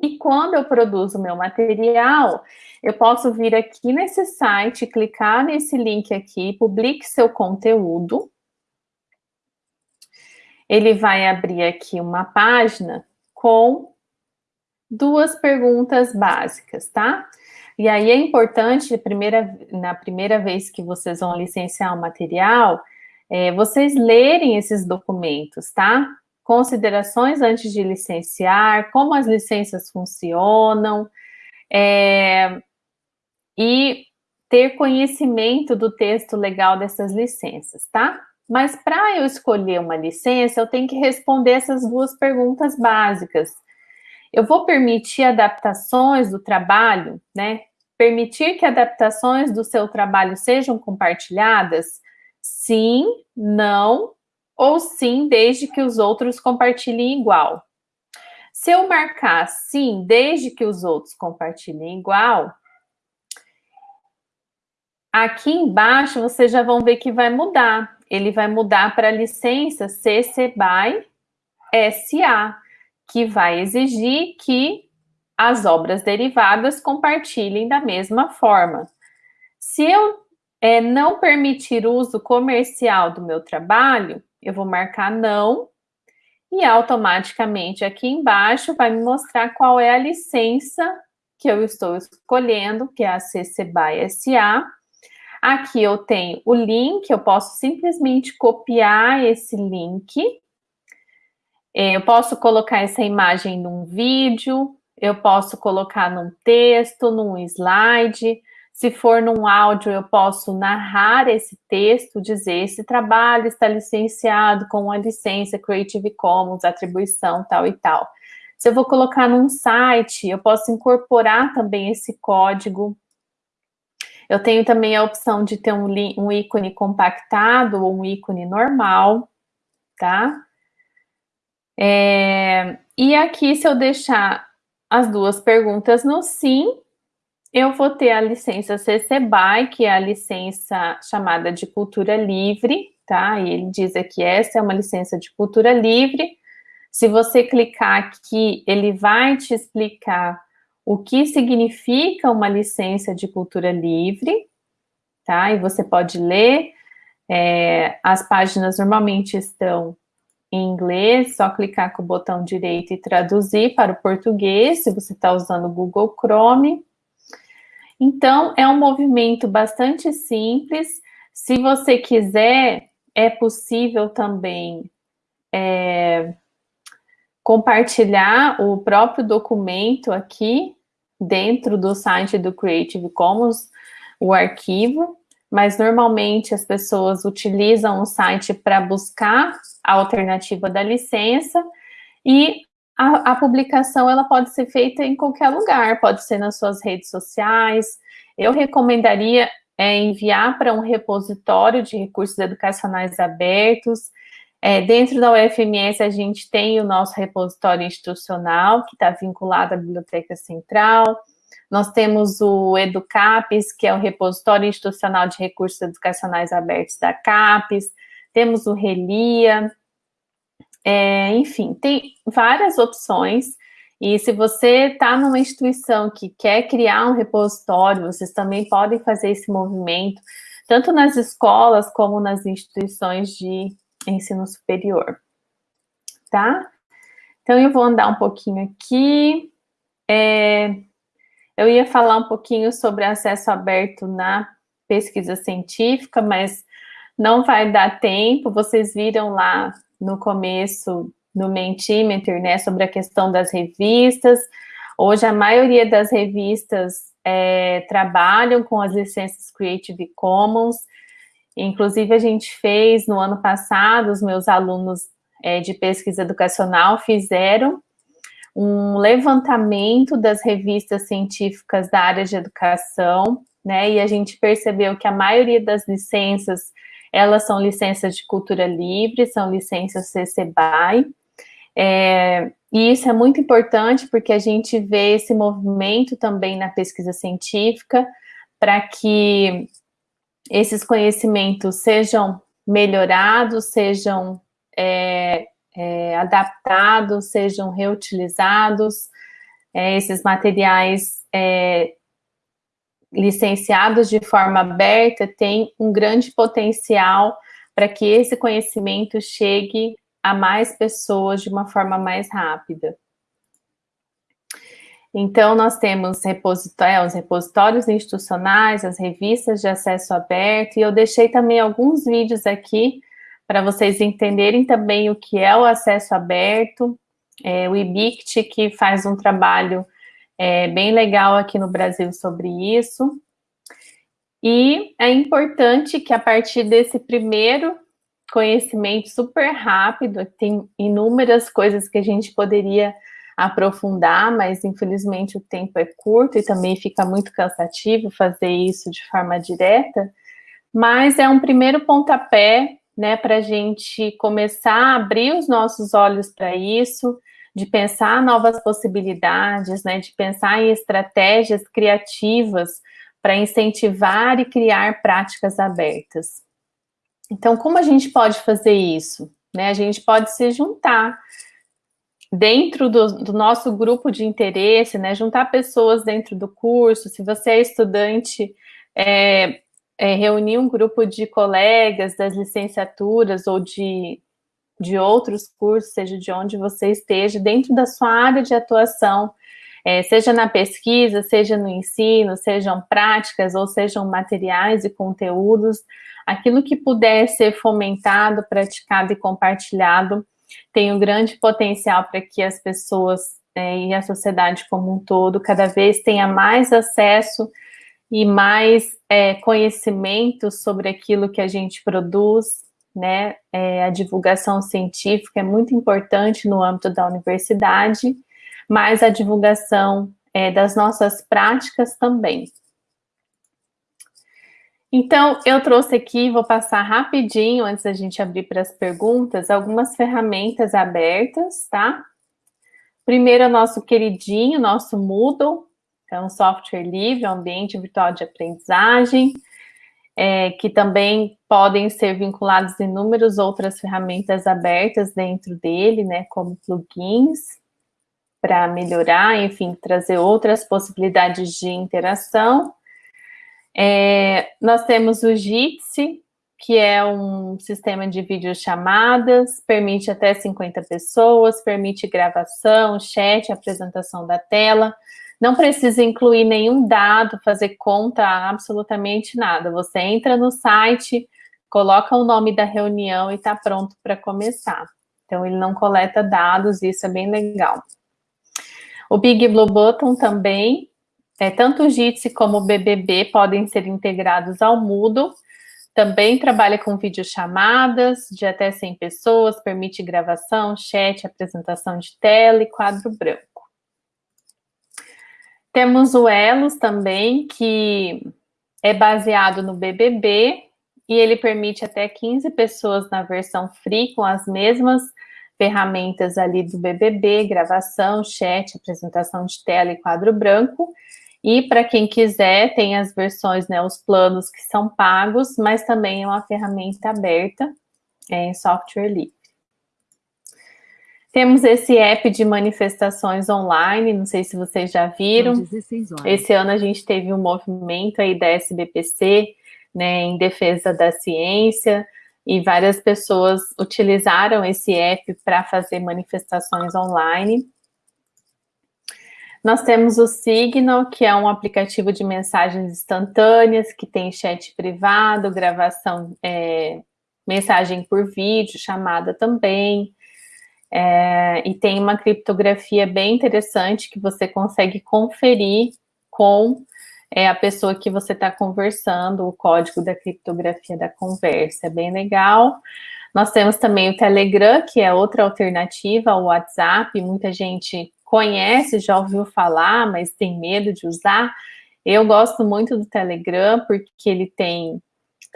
E quando eu produzo meu material, eu posso vir aqui nesse site, clicar nesse link aqui, publique seu conteúdo. Ele vai abrir aqui uma página com duas perguntas básicas, tá? E aí é importante, primeira, na primeira vez que vocês vão licenciar o material, é, vocês lerem esses documentos, tá? Considerações antes de licenciar, como as licenças funcionam, é, e ter conhecimento do texto legal dessas licenças, tá? Mas para eu escolher uma licença, eu tenho que responder essas duas perguntas básicas. Eu vou permitir adaptações do trabalho, né? Permitir que adaptações do seu trabalho sejam compartilhadas? Sim, não, ou sim, desde que os outros compartilhem igual. Se eu marcar sim, desde que os outros compartilhem igual, Aqui embaixo, vocês já vão ver que vai mudar. Ele vai mudar para a licença CC BY SA, que vai exigir que as obras derivadas compartilhem da mesma forma. Se eu é, não permitir uso comercial do meu trabalho, eu vou marcar não, e automaticamente aqui embaixo vai me mostrar qual é a licença que eu estou escolhendo, que é a CC BY SA, Aqui eu tenho o link, eu posso simplesmente copiar esse link. É, eu posso colocar essa imagem num vídeo, eu posso colocar num texto, num slide. Se for num áudio, eu posso narrar esse texto, dizer esse trabalho está licenciado com a licença Creative Commons, atribuição tal e tal. Se eu vou colocar num site, eu posso incorporar também esse código eu tenho também a opção de ter um, um ícone compactado ou um ícone normal, tá? É, e aqui, se eu deixar as duas perguntas no sim, eu vou ter a licença CC BY, que é a licença chamada de cultura livre, tá? E ele diz aqui, essa é uma licença de cultura livre. Se você clicar aqui, ele vai te explicar o que significa uma licença de cultura livre, tá? E você pode ler, é, as páginas normalmente estão em inglês, só clicar com o botão direito e traduzir para o português, se você está usando o Google Chrome. Então, é um movimento bastante simples. Se você quiser, é possível também é, compartilhar o próprio documento aqui, dentro do site do Creative Commons o arquivo, mas normalmente as pessoas utilizam o site para buscar a alternativa da licença e a, a, publicação ela pode ser feita em qualquer lugar, pode ser nas suas redes sociais. Eu recomendaria é, enviar para um repositório de recursos educacionais abertos, é, dentro da UFMS, a gente tem o nosso repositório institucional, que está vinculado à Biblioteca Central. Nós temos o EduCapes, que é o repositório institucional de recursos educacionais abertos da CAPES, temos o Relia, é, enfim, tem várias opções, e se você está numa instituição que quer criar um repositório, vocês também podem fazer esse movimento, tanto nas escolas como nas instituições de ensino superior, tá? Então, eu vou andar um pouquinho aqui. É, eu ia falar um pouquinho sobre acesso aberto na pesquisa científica, mas não vai dar tempo. Vocês viram lá no começo, no Mentimeter, né, sobre a questão das revistas. Hoje, a maioria das revistas é, trabalham com as licenças Creative Commons. Inclusive, a gente fez no ano passado, os meus alunos é, de pesquisa educacional fizeram um levantamento das revistas científicas da área de educação, né, e a gente percebeu que a maioria das licenças, elas são licenças de cultura livre, são licenças CC BY, é, e isso é muito importante porque a gente vê esse movimento também na pesquisa científica para que esses conhecimentos sejam melhorados, sejam é, é, adaptados, sejam reutilizados, é, esses materiais é, licenciados de forma aberta têm um grande potencial para que esse conhecimento chegue a mais pessoas de uma forma mais rápida. Então, nós temos repositórios, é, os repositórios institucionais, as revistas de acesso aberto, e eu deixei também alguns vídeos aqui para vocês entenderem também o que é o acesso aberto, é, o IBICT, que faz um trabalho é, bem legal aqui no Brasil sobre isso. E é importante que a partir desse primeiro conhecimento super rápido, tem inúmeras coisas que a gente poderia aprofundar, mas infelizmente o tempo é curto e também fica muito cansativo fazer isso de forma direta, mas é um primeiro pontapé, né, para a gente começar a abrir os nossos olhos para isso, de pensar novas possibilidades, né, de pensar em estratégias criativas para incentivar e criar práticas abertas. Então, como a gente pode fazer isso? Né? A gente pode se juntar dentro do, do, nosso grupo de interesse, né? Juntar pessoas dentro do curso. Se você é estudante, é, é, reunir um grupo de colegas das licenciaturas ou de, de outros cursos, seja de onde você esteja, dentro da sua área de atuação, é, seja na pesquisa, seja no ensino, sejam práticas ou sejam materiais e conteúdos, aquilo que puder ser fomentado, praticado e compartilhado tem um grande potencial para que as pessoas é, e a sociedade como um todo cada vez tenha mais acesso e mais é, conhecimento sobre aquilo que a gente produz, né? É, a divulgação científica é muito importante no âmbito da universidade, mas a divulgação é, das nossas práticas também. Então, eu trouxe aqui, vou passar rapidinho, antes da gente abrir para as perguntas, algumas ferramentas abertas, tá? Primeiro, o nosso queridinho, nosso Moodle, que é um software livre, um ambiente virtual de aprendizagem, é, que também podem ser vinculados inúmeras outras ferramentas abertas dentro dele, né, como plugins, para melhorar, enfim, trazer outras possibilidades de interação. É, nós temos o Jitsi, que é um sistema de videochamadas, permite até 50 pessoas, permite gravação, chat, apresentação da tela, não precisa incluir nenhum dado, fazer conta, absolutamente nada. Você entra no site, coloca o nome da reunião e está pronto para começar. Então, ele não coleta dados, isso é bem legal. O Big Blue Button também é, tanto o Jitsi como o BBB podem ser integrados ao Moodle. Também trabalha com videochamadas de até 100 pessoas, permite gravação, chat, apresentação de tela e quadro branco. Temos o Elos também, que é baseado no BBB e ele permite até 15 pessoas na versão free com as mesmas ferramentas ali do BBB, gravação, chat, apresentação de tela e quadro branco. E para quem quiser, tem as versões, né, os planos que são pagos, mas também é uma ferramenta aberta é, em software livre. Temos esse app de manifestações online, não sei se vocês já viram. Esse ano a gente teve um movimento aí da SBPC, né, em defesa da ciência, e várias pessoas utilizaram esse app para fazer manifestações online. Nós temos o Signal, que é um aplicativo de mensagens instantâneas, que tem chat privado, gravação, é, mensagem por vídeo, chamada também. É, e tem uma criptografia bem interessante que você consegue conferir com é, a pessoa que você está conversando, o código da criptografia da conversa. É bem legal. Nós temos também o Telegram, que é outra alternativa ao WhatsApp. Muita gente conhece, já ouviu falar, mas tem medo de usar. Eu gosto muito do Telegram, porque ele tem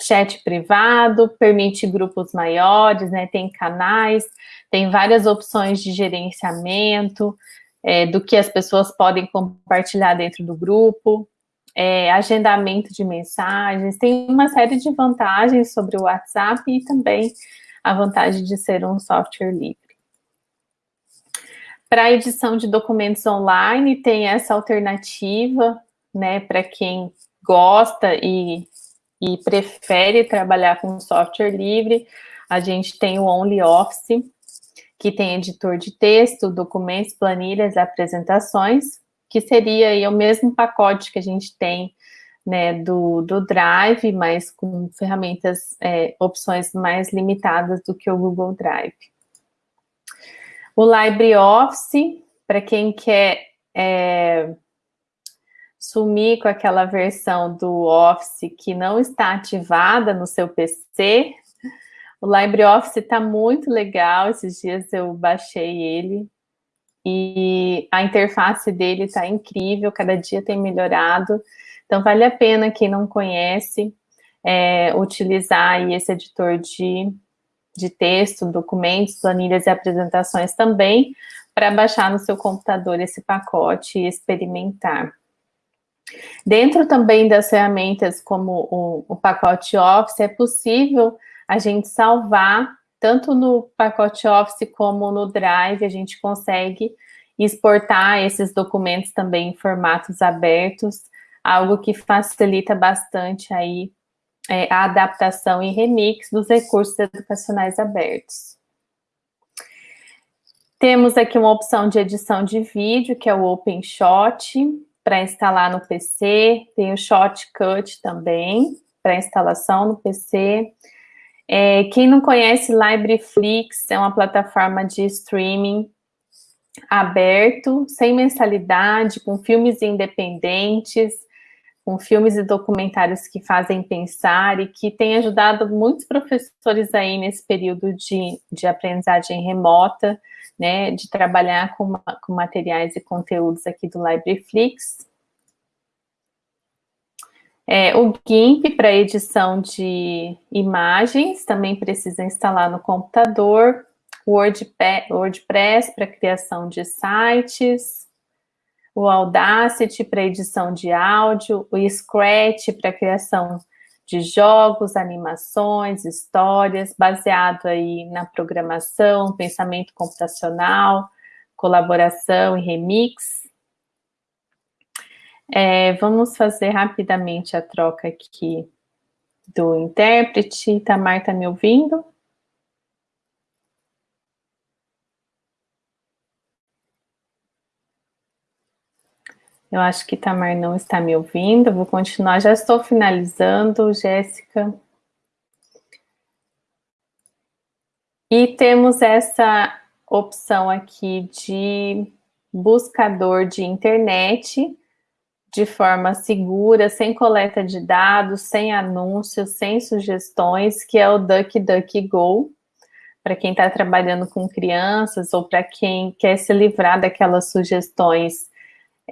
chat privado, permite grupos maiores, né, tem canais, tem várias opções de gerenciamento, é, do que as pessoas podem compartilhar dentro do grupo, é, agendamento de mensagens, tem uma série de vantagens sobre o WhatsApp e também a vantagem de ser um software livre. Para edição de documentos online, tem essa alternativa, né, para quem gosta e, e prefere trabalhar com software livre, a gente tem o OnlyOffice, que tem editor de texto, documentos, planilhas, apresentações, que seria aí o mesmo pacote que a gente tem né, do, do Drive, mas com ferramentas, é, opções mais limitadas do que o Google Drive. O LibreOffice, para quem quer é, sumir com aquela versão do Office que não está ativada no seu PC, o LibreOffice está muito legal, esses dias eu baixei ele, e a interface dele está incrível, cada dia tem melhorado, então vale a pena quem não conhece é, utilizar esse editor de de texto, documentos, planilhas e apresentações também, para baixar no seu computador esse pacote e experimentar. Dentro também das ferramentas como o, o pacote Office, é possível a gente salvar, tanto no pacote Office como no Drive, a gente consegue exportar esses documentos também em formatos abertos, algo que facilita bastante aí é, a adaptação e remix dos recursos educacionais abertos. Temos aqui uma opção de edição de vídeo, que é o OpenShot, para instalar no PC. Tem o Shotcut também, para instalação no PC. É, quem não conhece, LibraryFlix é uma plataforma de streaming aberto, sem mensalidade, com filmes independentes, com filmes e documentários que fazem pensar e que tem ajudado muitos professores aí nesse período de, de aprendizagem remota, né, de trabalhar com, com materiais e conteúdos aqui do LibraryFlix. É, o GIMP para edição de imagens, também precisa instalar no computador, WordPress para criação de sites, o Audacity para edição de áudio, o Scratch para criação de jogos, animações, histórias, baseado aí na programação, pensamento computacional, colaboração e remix. É, vamos fazer rapidamente a troca aqui do intérprete. Tamar, está me ouvindo? Eu acho que Tamar não está me ouvindo, vou continuar, já estou finalizando, Jéssica. E temos essa opção aqui de buscador de internet, de forma segura, sem coleta de dados, sem anúncios, sem sugestões, que é o DuckDuckGo, para quem está trabalhando com crianças ou para quem quer se livrar daquelas sugestões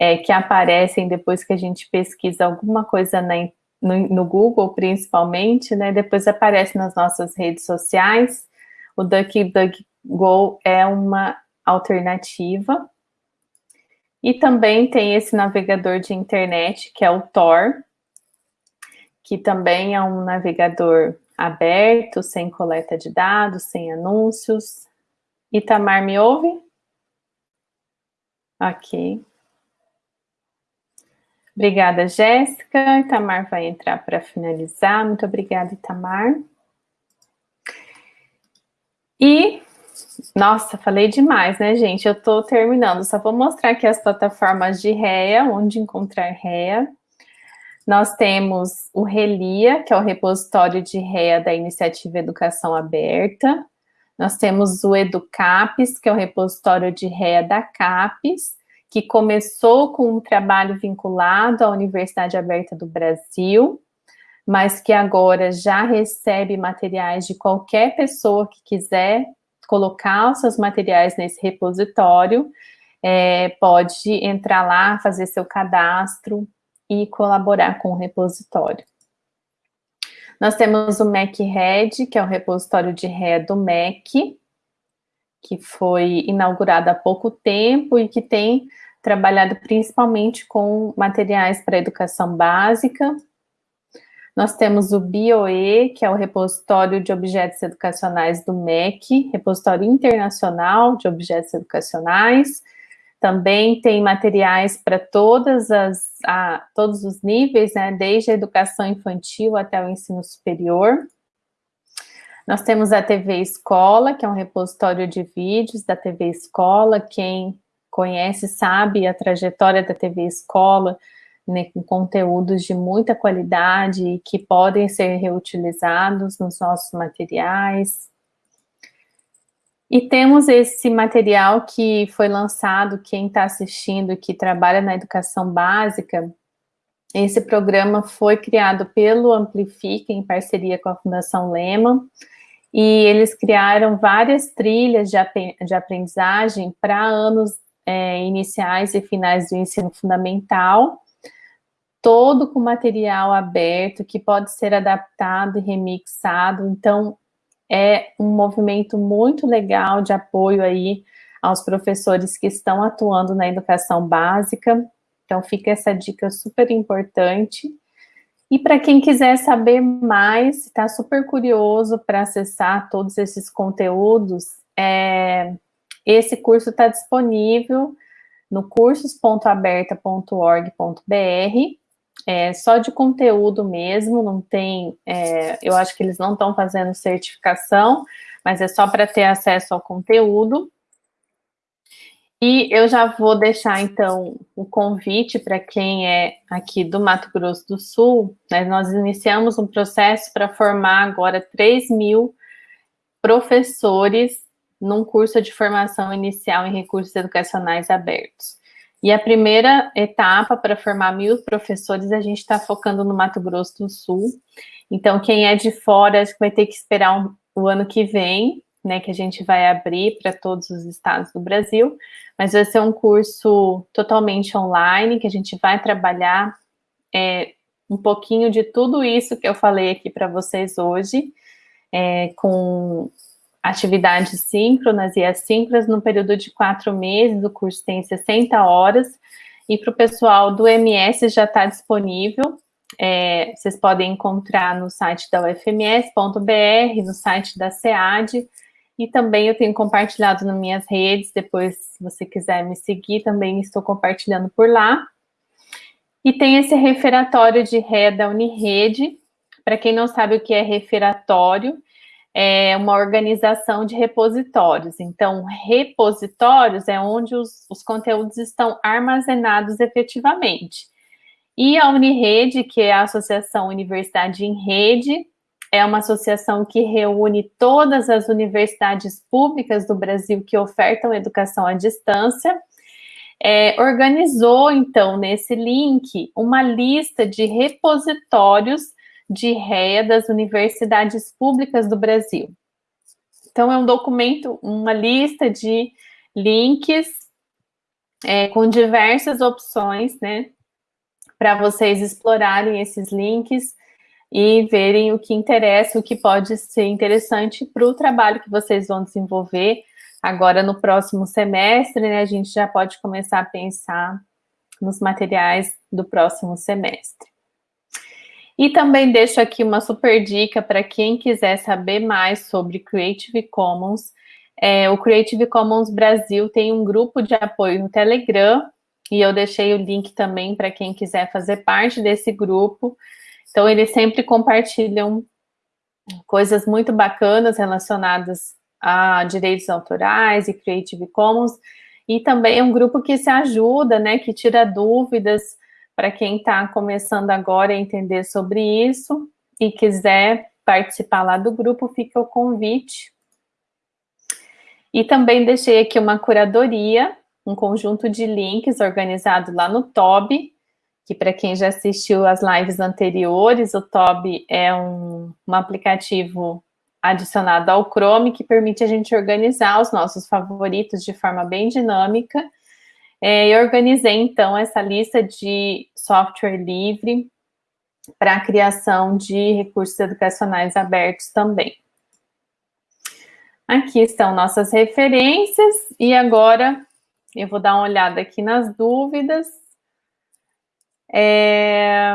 é, que aparecem depois que a gente pesquisa alguma coisa na, no, no, Google, principalmente, né? Depois aparece nas nossas redes sociais. O DuckDuckGo é uma alternativa. E também tem esse navegador de internet, que é o Tor, que também é um navegador aberto, sem coleta de dados, sem anúncios. Itamar, me ouve? Ok. Obrigada, Jéssica. Itamar vai entrar para finalizar. Muito obrigada, Itamar. E, nossa, falei demais, né, gente? Eu estou terminando. Só vou mostrar aqui as plataformas de REA, onde encontrar REA. Nós temos o RELIA, que é o repositório de REA da Iniciativa Educação Aberta. Nós temos o EduCapes, que é o repositório de REA da CAPES, que começou com um trabalho vinculado à Universidade Aberta do Brasil, mas que agora já recebe materiais de qualquer pessoa que quiser colocar os seus materiais nesse repositório, é, pode entrar lá, fazer seu cadastro e colaborar com o repositório. Nós temos o MacRed, que é o repositório de ré do Mac, que foi inaugurado há pouco tempo e que tem trabalhado principalmente com materiais para educação básica. Nós temos o BioE, que é o repositório de objetos educacionais do MEC, repositório internacional de objetos educacionais. Também tem materiais para todas as, a, todos os níveis, né, desde a educação infantil até o ensino superior. Nós temos a TV Escola, que é um repositório de vídeos da TV Escola. Quem conhece sabe a trajetória da TV Escola, né, com conteúdos de muita qualidade que podem ser reutilizados nos nossos materiais. E temos esse material que foi lançado, quem está assistindo, que trabalha na educação básica, esse programa foi criado pelo Amplifica, em parceria com a Fundação Lema, e eles criaram várias trilhas de, de aprendizagem para anos é, iniciais e finais do ensino fundamental, todo com material aberto, que pode ser adaptado e remixado, então é um movimento muito legal de apoio aí aos professores que estão atuando na educação básica, então fica essa dica super importante, e para quem quiser saber mais, está super curioso para acessar todos esses conteúdos, é, esse curso está disponível no cursos.aberta.org.br, é só de conteúdo mesmo, não tem, é, eu acho que eles não estão fazendo certificação, mas é só para ter acesso ao conteúdo. E eu já vou deixar, então, o convite para quem é aqui do Mato Grosso do Sul. Né? Nós iniciamos um processo para formar agora 3 mil professores num curso de formação inicial em recursos educacionais abertos. E a primeira etapa para formar mil professores, a gente está focando no Mato Grosso do Sul. Então, quem é de fora, acho que vai ter que esperar um, o ano que vem, né, que a gente vai abrir para todos os estados do Brasil, mas vai ser um curso totalmente online, que a gente vai trabalhar é, um pouquinho de tudo isso que eu falei aqui para vocês hoje, é, com atividades síncronas e assíncronas no período de quatro meses, o curso tem 60 horas, e para o pessoal do MS já está disponível, é, vocês podem encontrar no site da ufms.br, no site da SEAD, e também eu tenho compartilhado nas minhas redes, depois, se você quiser me seguir, também estou compartilhando por lá. E tem esse referatório de ré da Unirede. Para quem não sabe o que é referatório, é uma organização de repositórios. Então, repositórios é onde os, os conteúdos estão armazenados efetivamente. E a Unirede, que é a Associação Universidade em Rede, é uma associação que reúne todas as universidades públicas do Brasil que ofertam educação à distância, é, organizou, então, nesse link, uma lista de repositórios de REA das universidades públicas do Brasil. Então, é um documento, uma lista de links é, com diversas opções, né, para vocês explorarem esses links e verem o que interessa, o que pode ser interessante para o trabalho que vocês vão desenvolver Agora, no próximo semestre, né, a gente já pode começar a pensar nos materiais do próximo semestre. E também deixo aqui uma super dica para quem quiser saber mais sobre Creative Commons. É, o Creative Commons Brasil tem um grupo de apoio no Telegram, e eu deixei o link também para quem quiser fazer parte desse grupo. Então, eles sempre compartilham coisas muito bacanas relacionadas a direitos autorais e Creative Commons, e também é um grupo que se ajuda, né, que tira dúvidas para quem está começando agora a entender sobre isso e quiser participar lá do grupo, fica o convite. E também deixei aqui uma curadoria, um conjunto de links organizado lá no TOB, que para quem já assistiu as lives anteriores, o TOB é um, um aplicativo adicionado ao Chrome, que permite a gente organizar os nossos favoritos de forma bem dinâmica. É, eu organizei, então, essa lista de software livre para a criação de recursos educacionais abertos também. Aqui estão nossas referências, e agora eu vou dar uma olhada aqui nas dúvidas. É...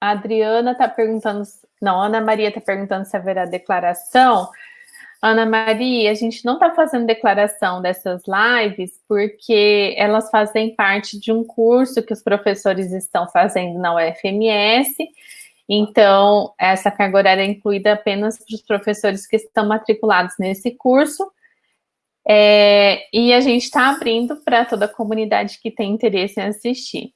A Adriana está perguntando não, Ana Maria está perguntando se haverá declaração. Ana Maria, a gente não está fazendo declaração dessas lives porque elas fazem parte de um curso que os professores estão fazendo na UFMS. Então, essa carga horária é incluída apenas para os professores que estão matriculados nesse curso. É, e a gente está abrindo para toda a comunidade que tem interesse em assistir.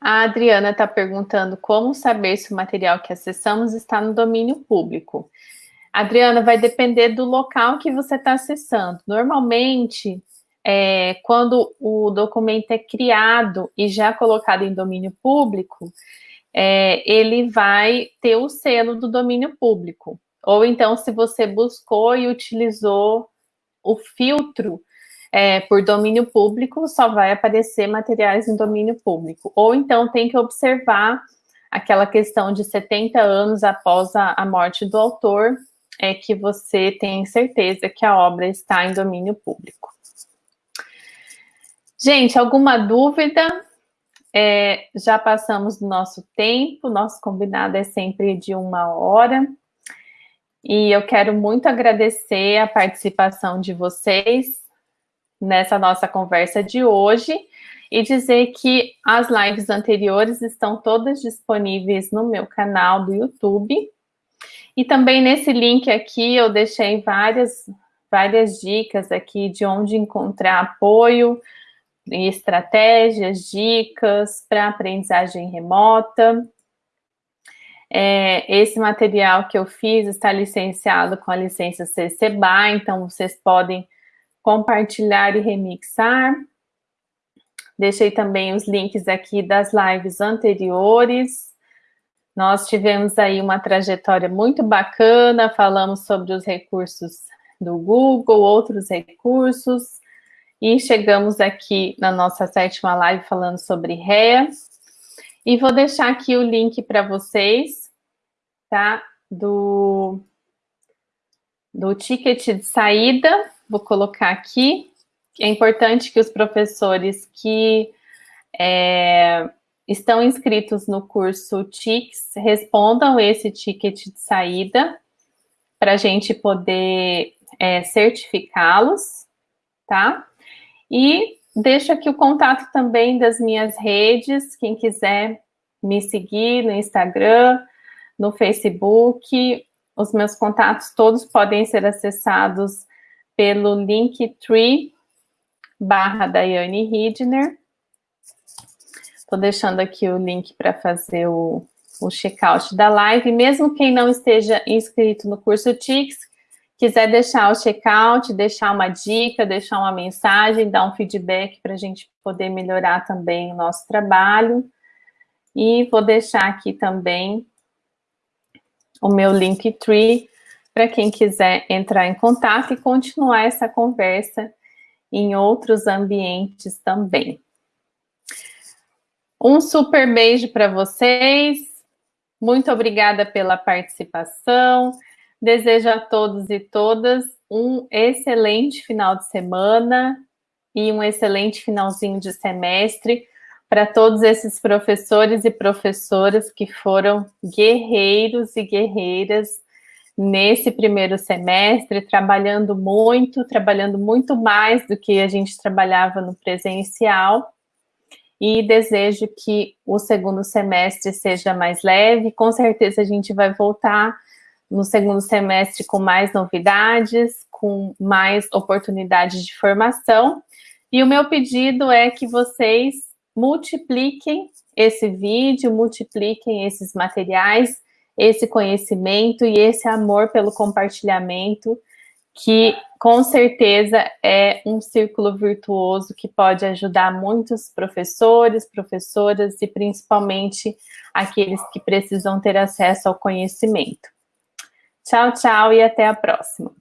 A Adriana está perguntando como saber se o material que acessamos está no domínio público. Adriana, vai depender do local que você está acessando. Normalmente, é, quando o documento é criado e já colocado em domínio público, é, ele vai ter o selo do domínio público. Ou então, se você buscou e utilizou o filtro é, por domínio público, só vai aparecer materiais em domínio público. Ou então tem que observar aquela questão de 70 anos após a, a morte do autor, é que você tem certeza que a obra está em domínio público. Gente, alguma dúvida? É, já passamos do nosso tempo, nosso combinado é sempre de uma hora. E eu quero muito agradecer a participação de vocês nessa nossa conversa de hoje e dizer que as lives anteriores estão todas disponíveis no meu canal do YouTube. E também nesse link aqui eu deixei várias, várias dicas aqui de onde encontrar apoio e estratégias, dicas para aprendizagem remota. É, esse material que eu fiz está licenciado com a licença CC BY, então vocês podem compartilhar e remixar. Deixei também os links aqui das lives anteriores. Nós tivemos aí uma trajetória muito bacana, falamos sobre os recursos do Google, outros recursos, e chegamos aqui na nossa sétima live falando sobre REA. E vou deixar aqui o link para vocês, tá? Do, do ticket de saída, vou colocar aqui. É importante que os professores que é, estão inscritos no curso TICS respondam esse ticket de saída para a gente poder é, certificá-los, tá? E deixo aqui o contato também das minhas redes, quem quiser me seguir no Instagram, no Facebook, os meus contatos todos podem ser acessados pelo Linktree barra Daiane Hidner. Estou deixando aqui o link para fazer o, o checkout da live. Mesmo quem não esteja inscrito no curso TICS, quiser deixar o checkout, deixar uma dica, deixar uma mensagem, dar um feedback para a gente poder melhorar também o nosso trabalho. E vou deixar aqui também o meu Linktree para quem quiser entrar em contato e continuar essa conversa em outros ambientes também. Um super beijo para vocês. Muito obrigada pela participação. Desejo a todos e todas um excelente final de semana e um excelente finalzinho de semestre para todos esses professores e professoras que foram guerreiros e guerreiras nesse primeiro semestre, trabalhando muito, trabalhando muito mais do que a gente trabalhava no presencial, e desejo que o segundo semestre seja mais leve, com certeza a gente vai voltar no segundo semestre com mais novidades, com mais oportunidades de formação, e o meu pedido é que vocês multipliquem esse vídeo, multipliquem esses materiais, esse conhecimento e esse amor pelo compartilhamento, que com certeza é um círculo virtuoso que pode ajudar muitos professores, professoras e principalmente aqueles que precisam ter acesso ao conhecimento. Tchau, tchau e até a próxima.